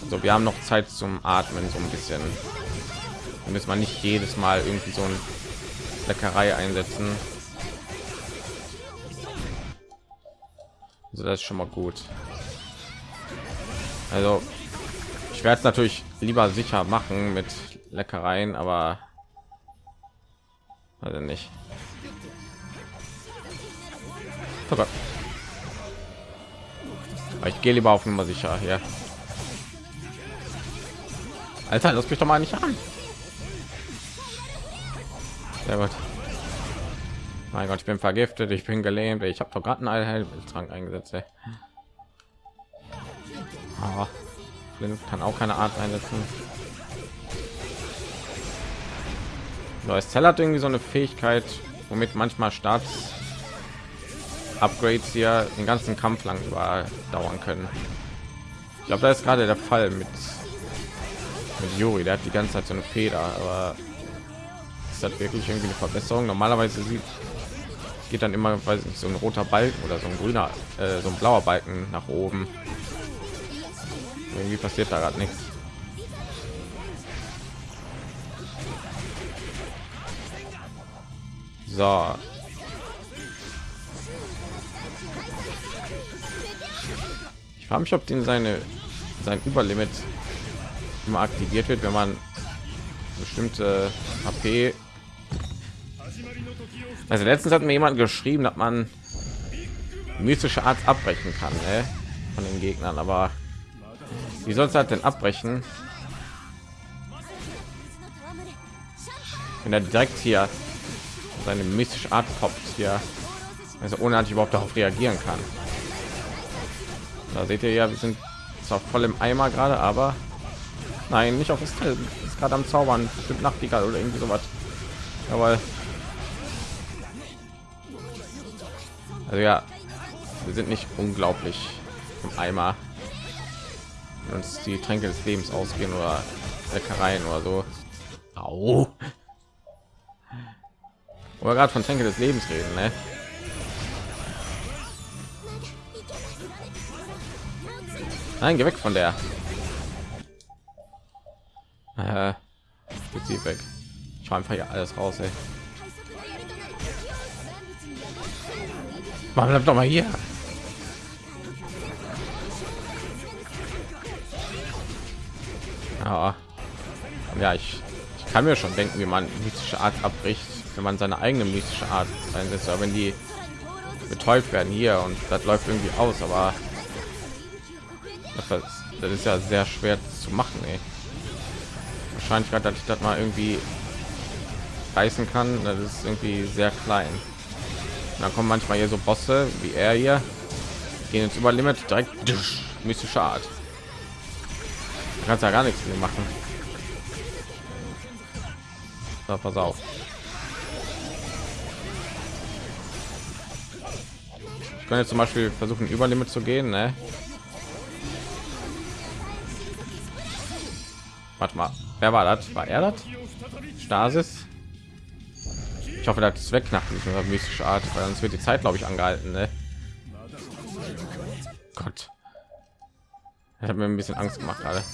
Also wir haben noch Zeit zum Atmen so ein bisschen. Da muss man nicht jedes Mal irgendwie so ein Leckerei einsetzen. Also das ist schon mal gut. Also ich werde es natürlich lieber sicher machen mit Leckereien, aber also nicht. Gott. Ich gehe lieber auf Nummer sicher hier. Alter, lass mich doch mal nicht an. Sehr gut. Mein Gott, ich bin vergiftet, ich bin gelähmt. Ich habe doch gerade einen Allheiltrank eingesetzt. Ey. Oh. Kann auch keine Art einsetzen. Neues Zell hat irgendwie so eine Fähigkeit, womit manchmal Starts Upgrades hier den ganzen Kampf lang dauern können. Ich glaube, da ist gerade der Fall mit mit Yuri. Der hat die ganze Zeit so eine Feder, aber ist das wirklich irgendwie eine Verbesserung? Normalerweise sieht geht dann immer, weiß nicht, so ein roter Balken oder so ein grüner, äh, so ein blauer Balken nach oben. Irgendwie passiert da gerade nichts. So. Ich frage mich ob den seine sein überlimit immer aktiviert wird wenn man bestimmte hp also letztens hat mir jemand geschrieben dass man mystische art abbrechen kann ne? von den gegnern aber wie soll es halt denn abbrechen? Wenn er direkt hier seine mystische Art poppt hier, also ohne dass ich überhaupt darauf reagieren kann. Da seht ihr ja, wir sind zwar voll im Eimer gerade, aber nein, nicht auf das Ist gerade am Zaubern, bestimmt Nachtigall oder irgendwie sowas. Aber also ja, wir sind nicht unglaublich im Eimer. Wenn uns die Tränke des Lebens ausgehen oder Leckereien oder so. Au. Wir gerade von Tränke des Lebens reden, ne? Nein, geh weg von der. Äh, geht sie weg. Ich einfach hier alles raus, ey. Man bleibt doch mal hier. Ja, ja ich, ich kann mir schon denken, wie man mystische Art abbricht, wenn man seine eigene mystische Art einsetzt. Aber wenn die betäubt werden hier und das läuft irgendwie aus, aber das, das ist ja sehr schwer zu machen. Ey. Wahrscheinlich gerade, dass ich das mal irgendwie reißen kann, das ist irgendwie sehr klein. Und dann kommen manchmal hier so Bosse wie er hier, gehen jetzt über Limit direkt mystische Art. Du kannst ja gar nichts mehr machen. So, pass auf. Ich kann jetzt zum Beispiel versuchen, über Limit zu gehen, ne? Warte mal, wer war das? War er das? Stasis? Ich hoffe, das ist weg nach dieser mystischen Art, weil sonst wird die Zeit, glaube ich, angehalten. Ne? Gott, ich habe mir ein bisschen Angst gemacht gerade.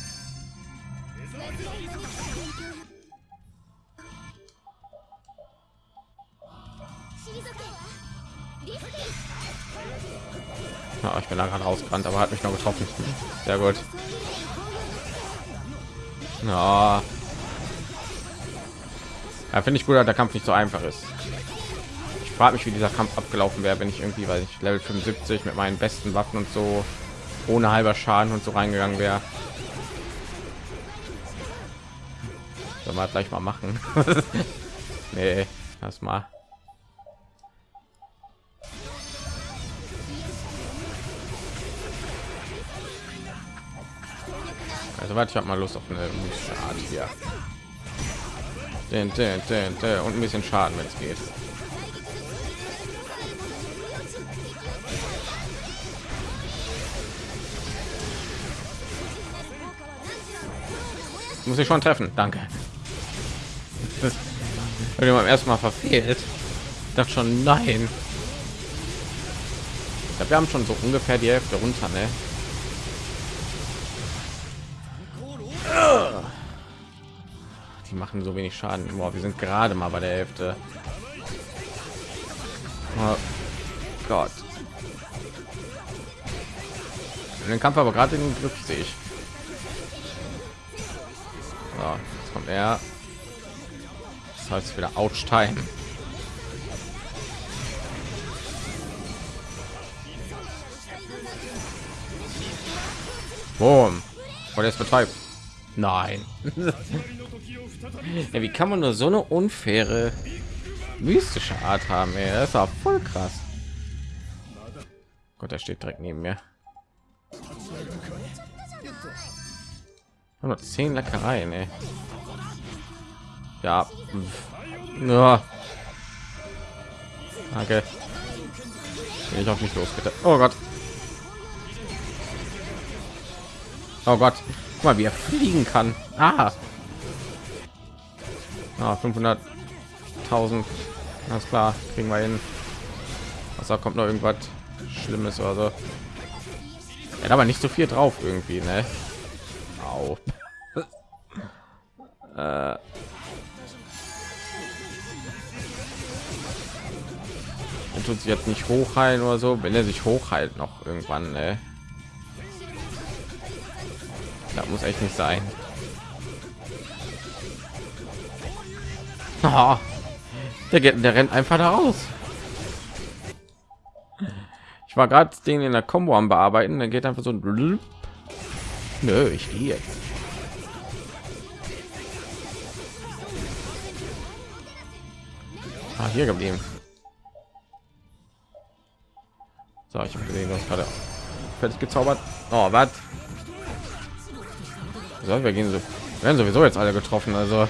Ja, ich bin da gerade rausgerannt, aber hat mich noch getroffen. Sehr gut. Ja, ja, finde ich gut, dass der Kampf nicht so einfach ist. Ich frage mich, wie dieser Kampf abgelaufen wäre, wenn ich irgendwie, weil ich Level 75 mit meinen besten Waffen und so ohne halber Schaden und so reingegangen wäre. Soll mal gleich mal machen. <laughs> nee, das mal. Also warte, ich habe mal Lust auf eine Art hier. Und ein bisschen Schaden, wenn es geht. Muss ich schon treffen. Danke. Wenn man erstmal verfehlt. Ich dachte schon, nein. Glaub, wir haben schon so ungefähr die Hälfte runter, ne? Machen so wenig Schaden. Boah, wir sind gerade mal bei der Hälfte. Oh Gott. Den Kampf aber gerade in den Griff sehe ich. So, jetzt kommt er. Das heißt wieder Outstein. Boom. Und jetzt betreibt. Nein. <laughs> ja, wie kann man nur so eine unfaire mystische Art haben? Ey? Das auch voll krass. Gott, er steht direkt neben mir. 110 Leckereien, ey. Ja. ja. Danke. Bin ich auch nicht losgetan. Oh Gott. Oh Gott. Guck mal, wie er fliegen kann. Ah. Ah, 500.000. Alles klar, kriegen wir hin. Was da kommt noch irgendwas Schlimmes oder so. Hat aber nicht so viel drauf irgendwie, ne? Au. <laughs> äh. Er tut sich jetzt nicht hochheilen oder so, wenn er sich hochheilt noch irgendwann, ne? Das muss echt nicht sein. Oh, der, der rennt einfach da raus. Ich war gerade den in der Combo am bearbeiten, dann geht einfach so ein Nö, ich gehe jetzt. Ah, hier geblieben. So, ich habe gesehen, hast gerade fertig gezaubert. Oh, was? So, wir gehen so, werden sowieso jetzt alle getroffen. Also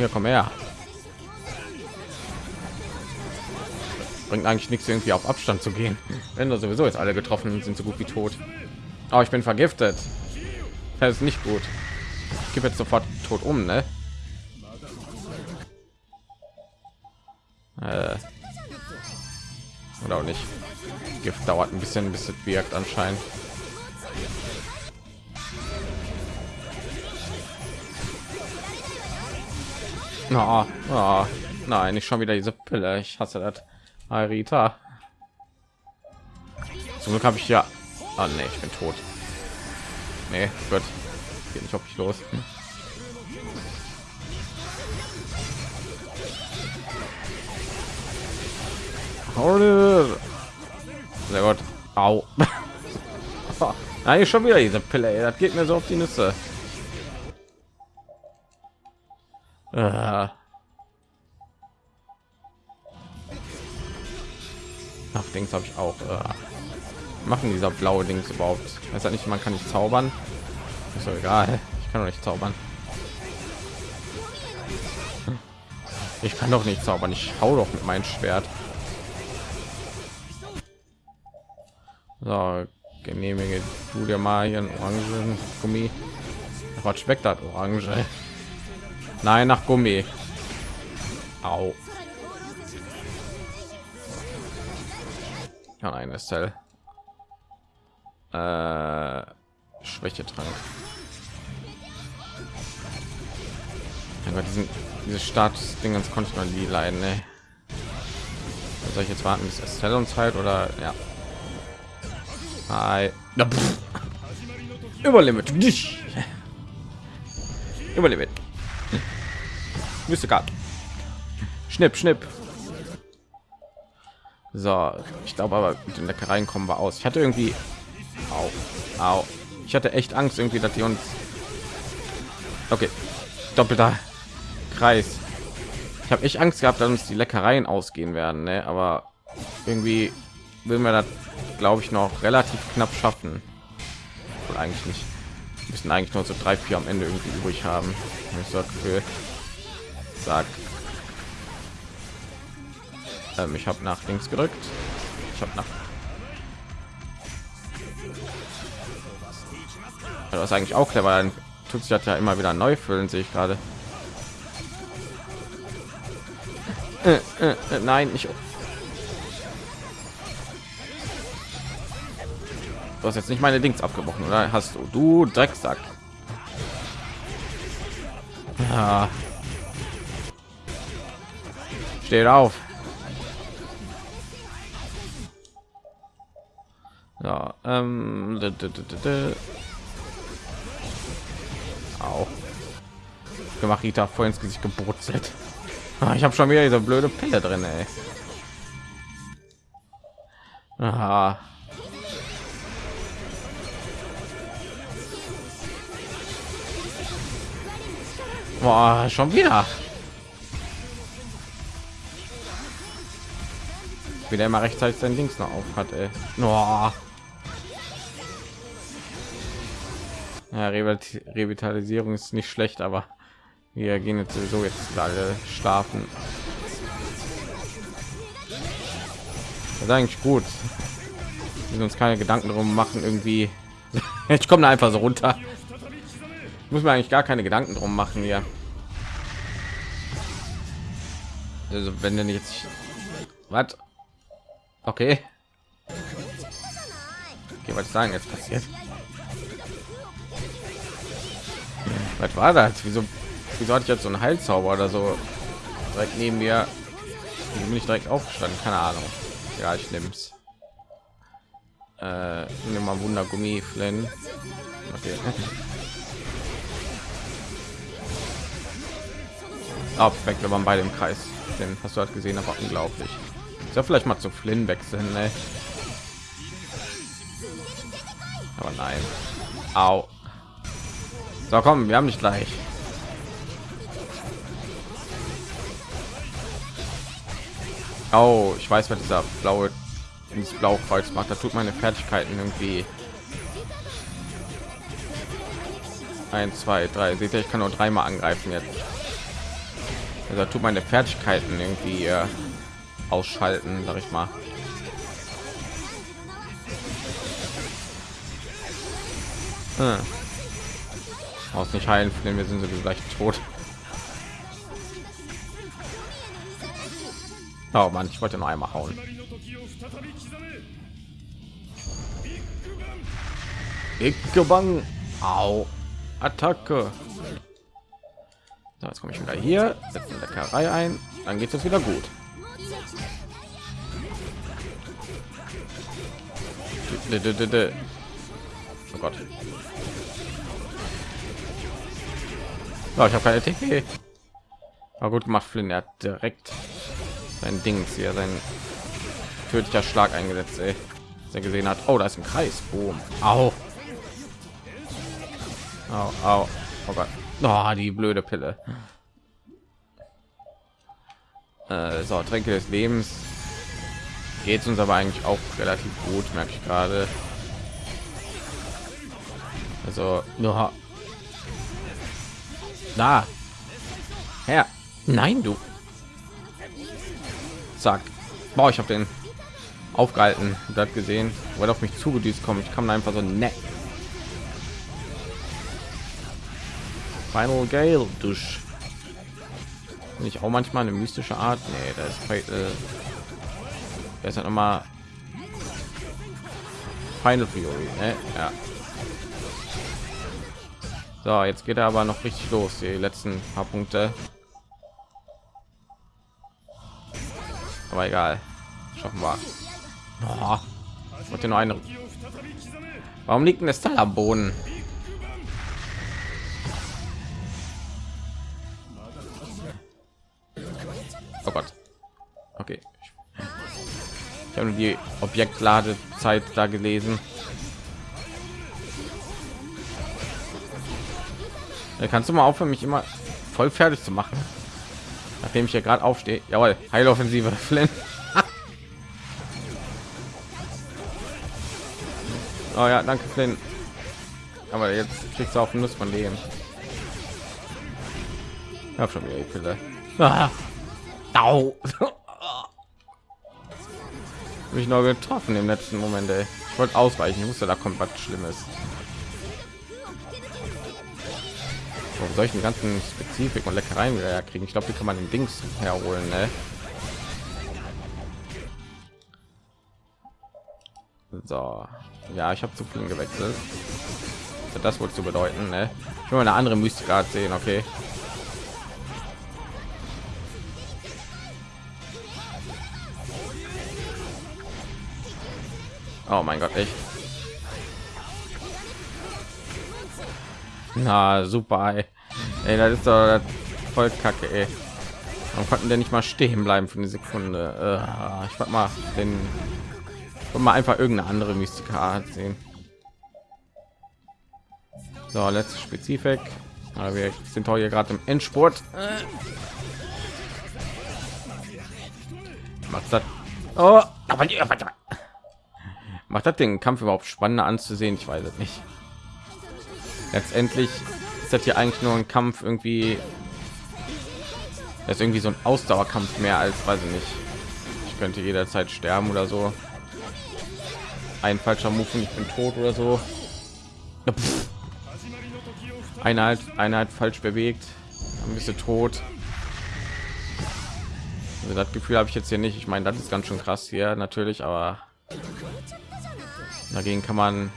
hier komm her. Bringt eigentlich nichts irgendwie auf Abstand zu gehen. Wenn wir sowieso jetzt alle getroffen sind, so gut wie tot. Aber ich bin vergiftet. Das ist nicht gut. Ich gebe jetzt sofort tot um, ne? Äh. Oder auch nicht. Gift dauert ein bisschen, bis es wirkt anscheinend. Na, oh, oh, nein, nicht schon wieder diese Pille. Ich hasse das. Arita. Zum Glück habe ich ja. Ah, nee, ich bin tot. Nee, gut. Geht nicht auf mich los. Sehr gut. Au. <laughs> Nein, schon wieder diese Pille. Ey. Das geht mir so auf die Nüsse. Ach, Dings habe ich auch. Äh, machen dieser blaue Dings überhaupt? Weiß ja nicht, man kann nicht zaubern. Ist doch egal. Ich kann doch nicht zaubern. Ich kann doch nicht zaubern. Ich hau doch mit meinem Schwert. So, genehmige du dir mal hier einen orangen Gummi. Was schmeckt das Orange? Nein, nach Gummi. Au. Ja, eine Cell. Äh, Schwächetrank. Mein Gott, diesen, diese Status-Dingens konnte ich noch nie leiden. Ne? Soll ich jetzt warten, bis Estelle uns halt oder ja? Hi. Überlimit. Überlimit. Müsste gerade. Schnipp, schnipp. So, ich glaube aber mit den Leckereien kommen wir aus. Ich hatte irgendwie au, au. Ich hatte echt Angst irgendwie, dass die uns Okay. Doppelter Kreis. Ich habe echt Angst gehabt, dass uns die Leckereien ausgehen werden, ne? aber irgendwie will mir das glaube ich noch relativ knapp schaffen. Oder eigentlich nicht. Wir müssen eigentlich nur so drei, vier am Ende irgendwie übrig haben. Ich. Sag. Ähm, ich habe nach links gedrückt. Ich habe nach. Das ist eigentlich auch clever. Dann tut sich das ja immer wieder neu füllen, sehe ich gerade. Äh, äh, äh, nein, ich. Du hast jetzt nicht meine Dings abgebrochen, oder hast du? Du Drecksack. Ja. Steht auf. Ja, ähm, auch gemacht Rita vor ins Gesicht gebrutzelt. Ah, ich habe schon wieder diese blöde Pille drin, ey. Aha. Boah, schon wieder. Wie der immer rechtzeitig sein Dings noch auf hat, ey. Ja, Revitalisierung ist nicht schlecht, aber wir gehen jetzt sowieso jetzt alle schlafen. Das ist eigentlich gut. Wir uns keine Gedanken darum machen, irgendwie. <laughs> ich komme einfach so runter muss man eigentlich gar keine Gedanken drum machen hier. Also wenn denn jetzt was? Okay. Okay, was sagen jetzt passiert? Was war das? Wieso, wieso hatte ich jetzt so einen Heilzauber oder so direkt neben mir? Bin ich direkt aufgestanden? Keine Ahnung. Ja, ich nehme es. Äh, nehme mal Wundergummi, Flynn. Okay. <laughs> Ah, perfekt, wenn man bei dem Kreis. Den hast du halt gesehen, aber unglaublich. Ja vielleicht mal zu Flynn wechseln, ne? Aber nein. Au. So, komm, wir haben nicht gleich. Oh, ich weiß, was dieser blaue ins Blaukreuz macht. Da tut meine Fertigkeiten irgendwie Eins, zwei, drei. Seht ihr, ich kann nur dreimal angreifen jetzt. Also tut meine Fertigkeiten irgendwie äh, ausschalten, sag ich mal. Hm. Aus nicht heilen, denn wir sind sowieso gleich tot. Oh man, ich wollte noch einmal hauen. Ikebang. Au. Attacke. So, jetzt komme ich wieder hier, setze der Leckerei ein, dann geht es wieder gut. Oh Gott. Oh, ich habe keine TP. War gut gemacht, Flynn. Er hat direkt sein Ding hier, sein tödlicher Schlag eingesetzt, ey. Dass er gesehen hat, oh, da ist ein Kreis. Boom. Au. Au, au. Oh Gott. Oh, die blöde Pille. Äh, so, Tränke des Lebens. Geht uns aber eigentlich auch relativ gut, merke ich gerade. Also, nur da. Her. Nein, du. Zack. Boah, ich habe den aufgehalten. Das gesehen. Weil auf mich zugedüst kommt. Ich kam einfach so nett. Final Gale Dusch. Bin ich auch manchmal eine mystische Art? Nee, da ist Fatal. Er ist halt noch mal Final Fury, ne? Ja. So, jetzt geht er aber noch richtig los. Die letzten paar Punkte. Aber egal. Schaffen wir. Oh, wollte nur eine. Warum liegt denn das Teil am Boden? Oh Gott. Okay. Ich habe die Objektladezeit da gelesen. Da kannst du mal aufhören, mich immer voll fertig zu machen. Nachdem ich ja gerade aufstehe. Jawohl, Heiloffensive, <laughs> Flynn. oh ja, danke, Flynn. Aber jetzt kriegst du auf den Nuss von Leben. Ich hab schon wieder die Pille. Ah. <laughs> Au. mich noch getroffen im letzten Moment. Ey. Ich wollte ausweichen. Ich wusste, da kommt was Schlimmes. Ich den ganzen Spezifik und Leckereien wieder herkriegen? Ich glaube, die kann man den Dings herholen. Ne? So, ja, ich habe zu viel gewechselt. Das wohl zu bedeuten? Ne? Ich will eine andere Mystikart sehen. Okay. Oh mein Gott, echt. Na super, ey. das ist doch voll kacke, ey. Warum konnten der nicht mal stehen bleiben für eine Sekunde? Äh, ich wollte mal den wollte mal einfach irgendeine andere Mystika sehen. So, letzte Spezifik. Aber wir sind hier gerade im Endspurt. Macht das? Oh, aber macht das den Kampf überhaupt spannender anzusehen? Ich weiß es nicht. Letztendlich ist das hier eigentlich nur ein Kampf irgendwie. Das ist irgendwie so ein Ausdauerkampf mehr als weiß ich nicht. Ich könnte jederzeit sterben oder so. Ein falscher Move und ich bin tot oder so. Pff. Einheit, Einheit falsch bewegt, bist du tot. Also das Gefühl habe ich jetzt hier nicht. Ich meine, das ist ganz schön krass hier natürlich, aber dagegen kann man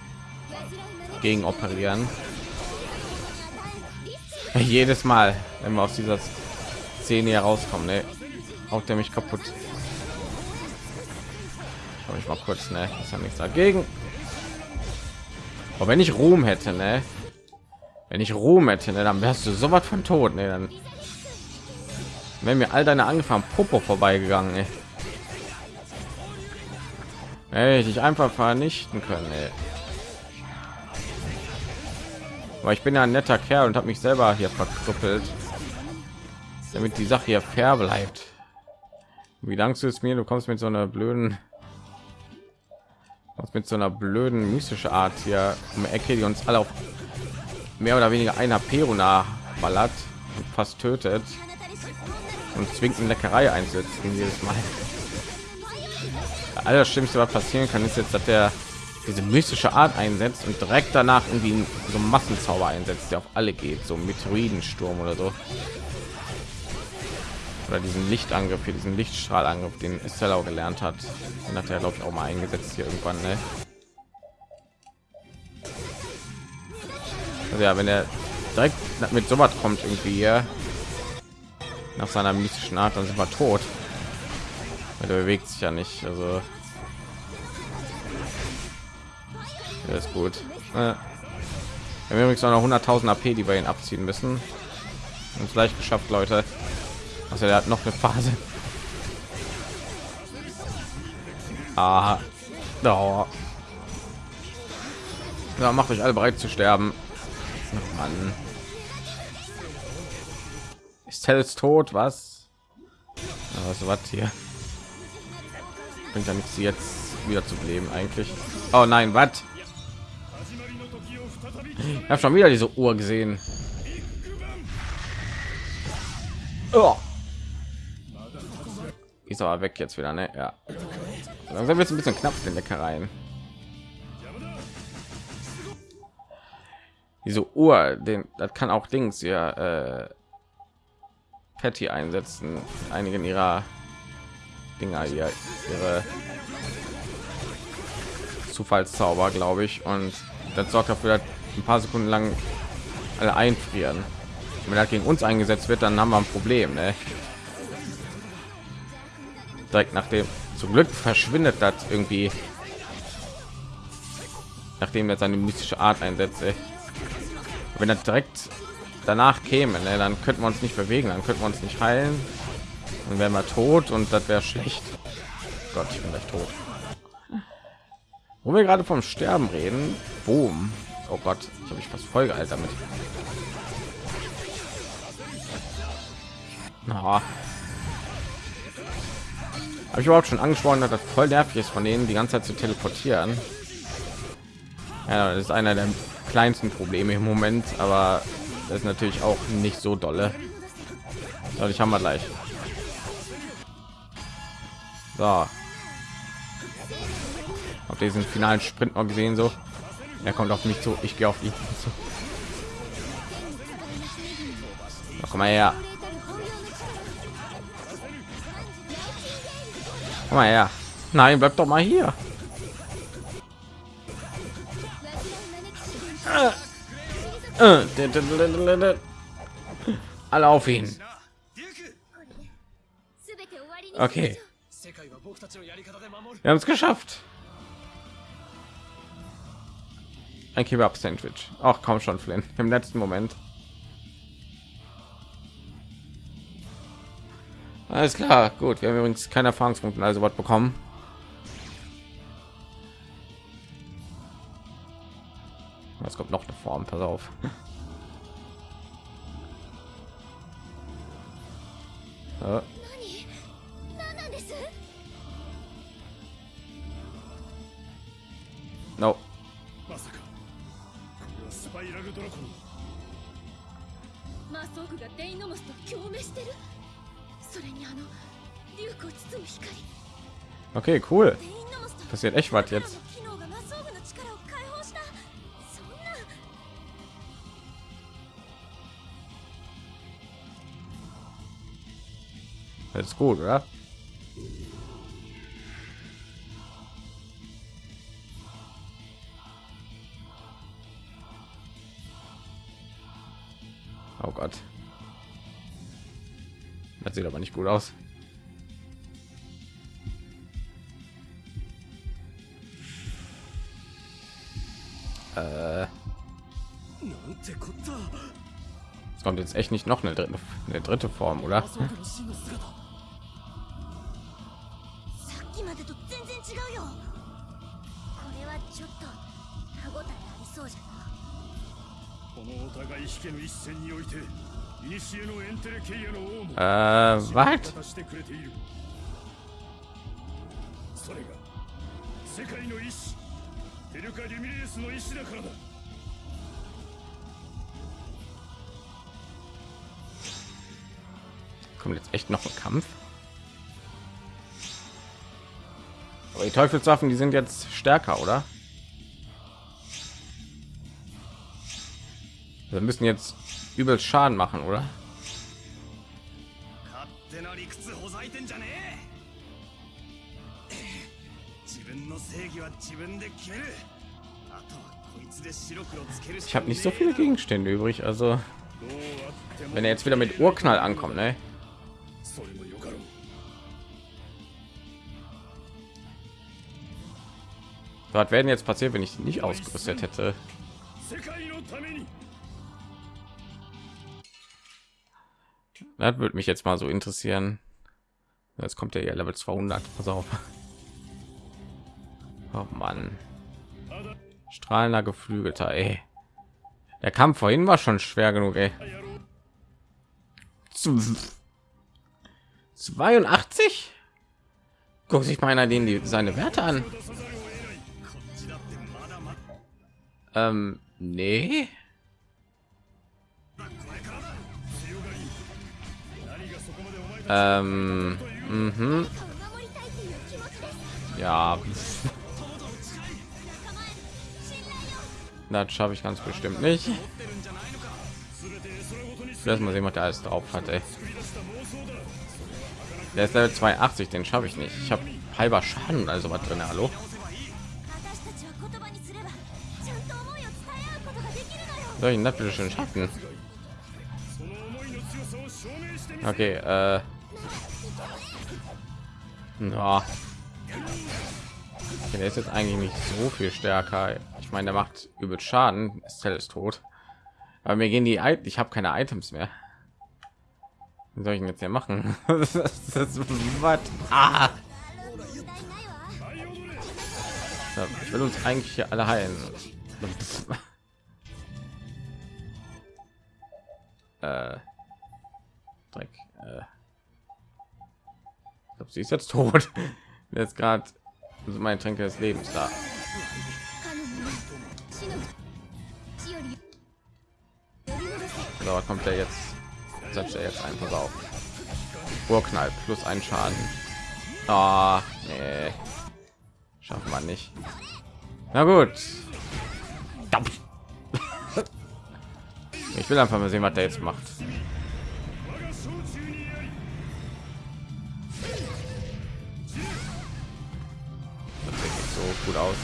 gegen operieren. Jedes Mal, wenn wir aus dieser Szene herauskommen, ne, haut der mich kaputt. Schau ich mal kurz, ne, ist ja nichts dagegen. Aber wenn ich Ruhm hätte, ne, wenn ich Ruhm hätte, ne, dann wärst du so was von tot, ne, dann wenn mir all deine angefangen Popo vorbeigegangen, ich dich einfach vernichten können, ey. Aber ich bin ja ein netter Kerl und habe mich selber hier verkrüppelt, damit die Sache hier fair bleibt. Wie dankst du es mir? Du kommst mit so einer blöden, kommst mit so einer blöden mystische Art hier um Ecke, die uns alle auf mehr oder weniger einer Peruna ballert und fast tötet und zwingt eine Leckerei einsetzen jedes Mal. Alles Schlimmste, was passieren kann, ist jetzt, dass der diese mystische Art einsetzt und direkt danach irgendwie so Massenzauber einsetzt, der auf alle geht, so Meteoridensturm oder so. Oder diesen Lichtangriff, hier diesen Lichtstrahlangriff, den Estella gelernt hat. Den hat er, glaube ich, auch mal eingesetzt hier irgendwann. Ne? Also ja, wenn er direkt mit so was kommt irgendwie hier, nach seiner mystischen Art, dann sind wir tot. Er bewegt sich ja nicht, also das ist gut. Äh, wir haben übrigens noch 100.000 AP, die wir ihn abziehen müssen. Und vielleicht geschafft, Leute. Also er hat noch eine Phase. Ah, oh. Ja, macht euch alle bereit zu sterben. Oh Mann. Ist Tells tot? Was? Ja, was was hier? Bringt ja nichts jetzt wieder zu leben eigentlich. Oh nein, was? Ich habe schon wieder diese Uhr gesehen. Oh. Ist aber weg jetzt wieder, ne? Ja. Langsam wird es ein bisschen knapp den Leckereien. Diese Uhr, den das kann auch Dings ja äh, Patty einsetzen. Einigen ihrer Dinger hier, ihre Zufallszauber, glaube ich, und das sorgt dafür, dass ein paar Sekunden lang alle einfrieren. Wenn er gegen uns eingesetzt wird, dann haben wir ein Problem. Ne? Direkt nachdem, zum Glück verschwindet das irgendwie, nachdem er seine mystische Art einsetzt. Wenn er direkt danach käme, ne, dann könnten wir uns nicht bewegen, dann könnten wir uns nicht heilen. Dann wären wir tot und das wäre schlecht. Gott, ich bin gleich tot. Wo wir gerade vom Sterben reden, boom. Oh Gott, ich habe mich fast voll gehalten damit. Na. Habe ich überhaupt schon angesprochen, dass das voll nervig ist, von denen die ganze Zeit zu teleportieren. Ja, das ist einer der kleinsten Probleme im Moment, aber das ist natürlich auch nicht so dolle. Ich haben wir gleich. So. Auf diesen finalen Sprint noch gesehen so. Er kommt auf mich zu, ich gehe auf ihn <laughs> zu. komm mal her. Komm mal her. Nein, bleib doch mal hier. Alle auf ihn. Okay. Wir haben es geschafft. Ein Kebab Sandwich. Auch kaum schon Flynn im letzten Moment. Alles klar, gut. Wir haben übrigens keine Erfahrungspunkte also was bekommen. Es kommt noch eine Form, pass auf. <laughs> Ja. No. パイラルドラコンマソーグがデイノモスと共鳴してるそれにあのデュークを包む光 Okay, cool. デイノモスと Passiert echt was jetzt. 機能がマソーグの力を解放したそんな Das ist gut, oder? Oh Gott. Das sieht aber nicht gut aus. Äh. Es kommt jetzt echt nicht noch eine dritte, eine dritte Form, oder? Hm? Äh, was? Kommt jetzt echt noch ein Kampf? Aber die Teufelswaffen, die sind jetzt stärker, oder? wir müssen jetzt übel schaden machen oder ich habe nicht so viele gegenstände übrig also wenn er jetzt wieder mit urknall ankommt ne? was werden jetzt passiert wenn ich nicht ausgerüstet hätte Das würde mich jetzt mal so interessieren. Jetzt kommt der ja Level 200. Pass auf. Oh Mann. Strahlender Geflügelter, ey. Der Kampf vorhin war schon schwer genug, ey. Zw- 82? Guck sich mal einer den die seine Werte an. Ähm, nee. Ähm, mhm. Ja. <laughs> Das schaffe ich ganz bestimmt nicht. Lass mal sehen, was der alles drauf hat, ey. Der ist Level 82, den schaffe ich nicht. Ich habe halber Schaden, also was drin, hallo? Soll ich ihn natürlich schon schaffen? Okay, äh... Ja. Der ist jetzt eigentlich nicht so viel stärker. Ich meine, der macht übel Schaden. Estelle ist tot. Aber mir gehen die... I ich habe keine Items mehr. Was soll ich jetzt hier machen? <laughs> das ist. Ah! Ich will uns eigentlich hier alle heilen. <laughs> äh, Dreck. Äh glaube, sie ist jetzt <laughs> tot. Jetzt gerade mein Tränke des Lebens da. So, kommt er jetzt? Setzt er jetzt einfach auf. Urknall plus ein Schaden. Ah, nee. Schafft man nicht. Na gut. <laughs> Ich will einfach mal sehen, was der jetzt macht. gut aus.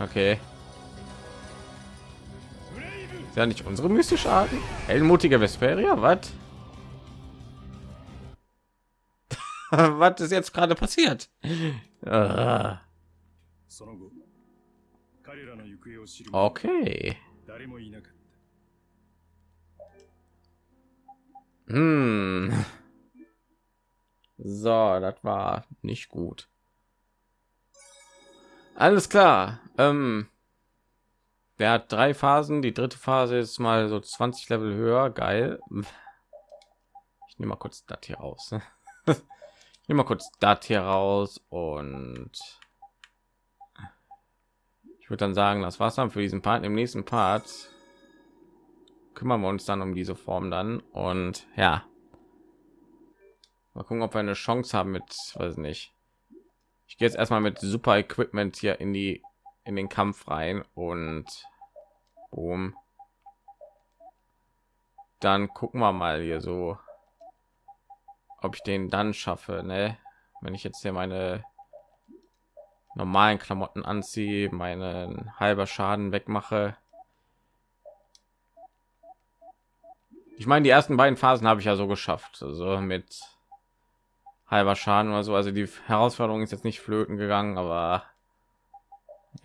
Okay. Ist ja nicht unsere mystische Arten? Heldenmutige Vesperia, was? <laughs> was ist jetzt gerade passiert? Ah. okay. Hm. So, das war nicht gut. Alles klar. Ähm, der hat drei Phasen. Die dritte Phase ist mal so 20 Level höher. Geil. Ich nehme mal kurz das hier raus. <laughs> ich nehme mal kurz das hier raus und ich würde dann sagen, das war's dann für diesen Part. Im nächsten Part kümmern wir uns dann um diese Form dann und ja mal gucken ob wir eine chance haben mit weiß nicht. Ich gehe jetzt erstmal mit super equipment hier in die in den kampf rein und um dann gucken wir mal hier so ob ich den dann schaffe ne? wenn ich jetzt hier meine normalen klamotten anziehe meinen halber schaden wegmache. Ich meine die ersten beiden phasen habe ich ja so geschafft also mit halber schaden oder so. Also die herausforderung ist jetzt nicht flöten gegangen aber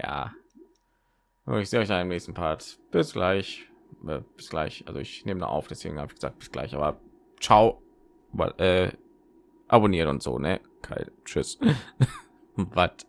ja. Ich sehe euch dann im nächsten part. Bis gleich. Äh, bis gleich. Also ich nehme da auf deswegen habe ich gesagt bis gleich. Aber ciao. Äh, abonniert und so ne? Kein, tschüss. <laughs> Was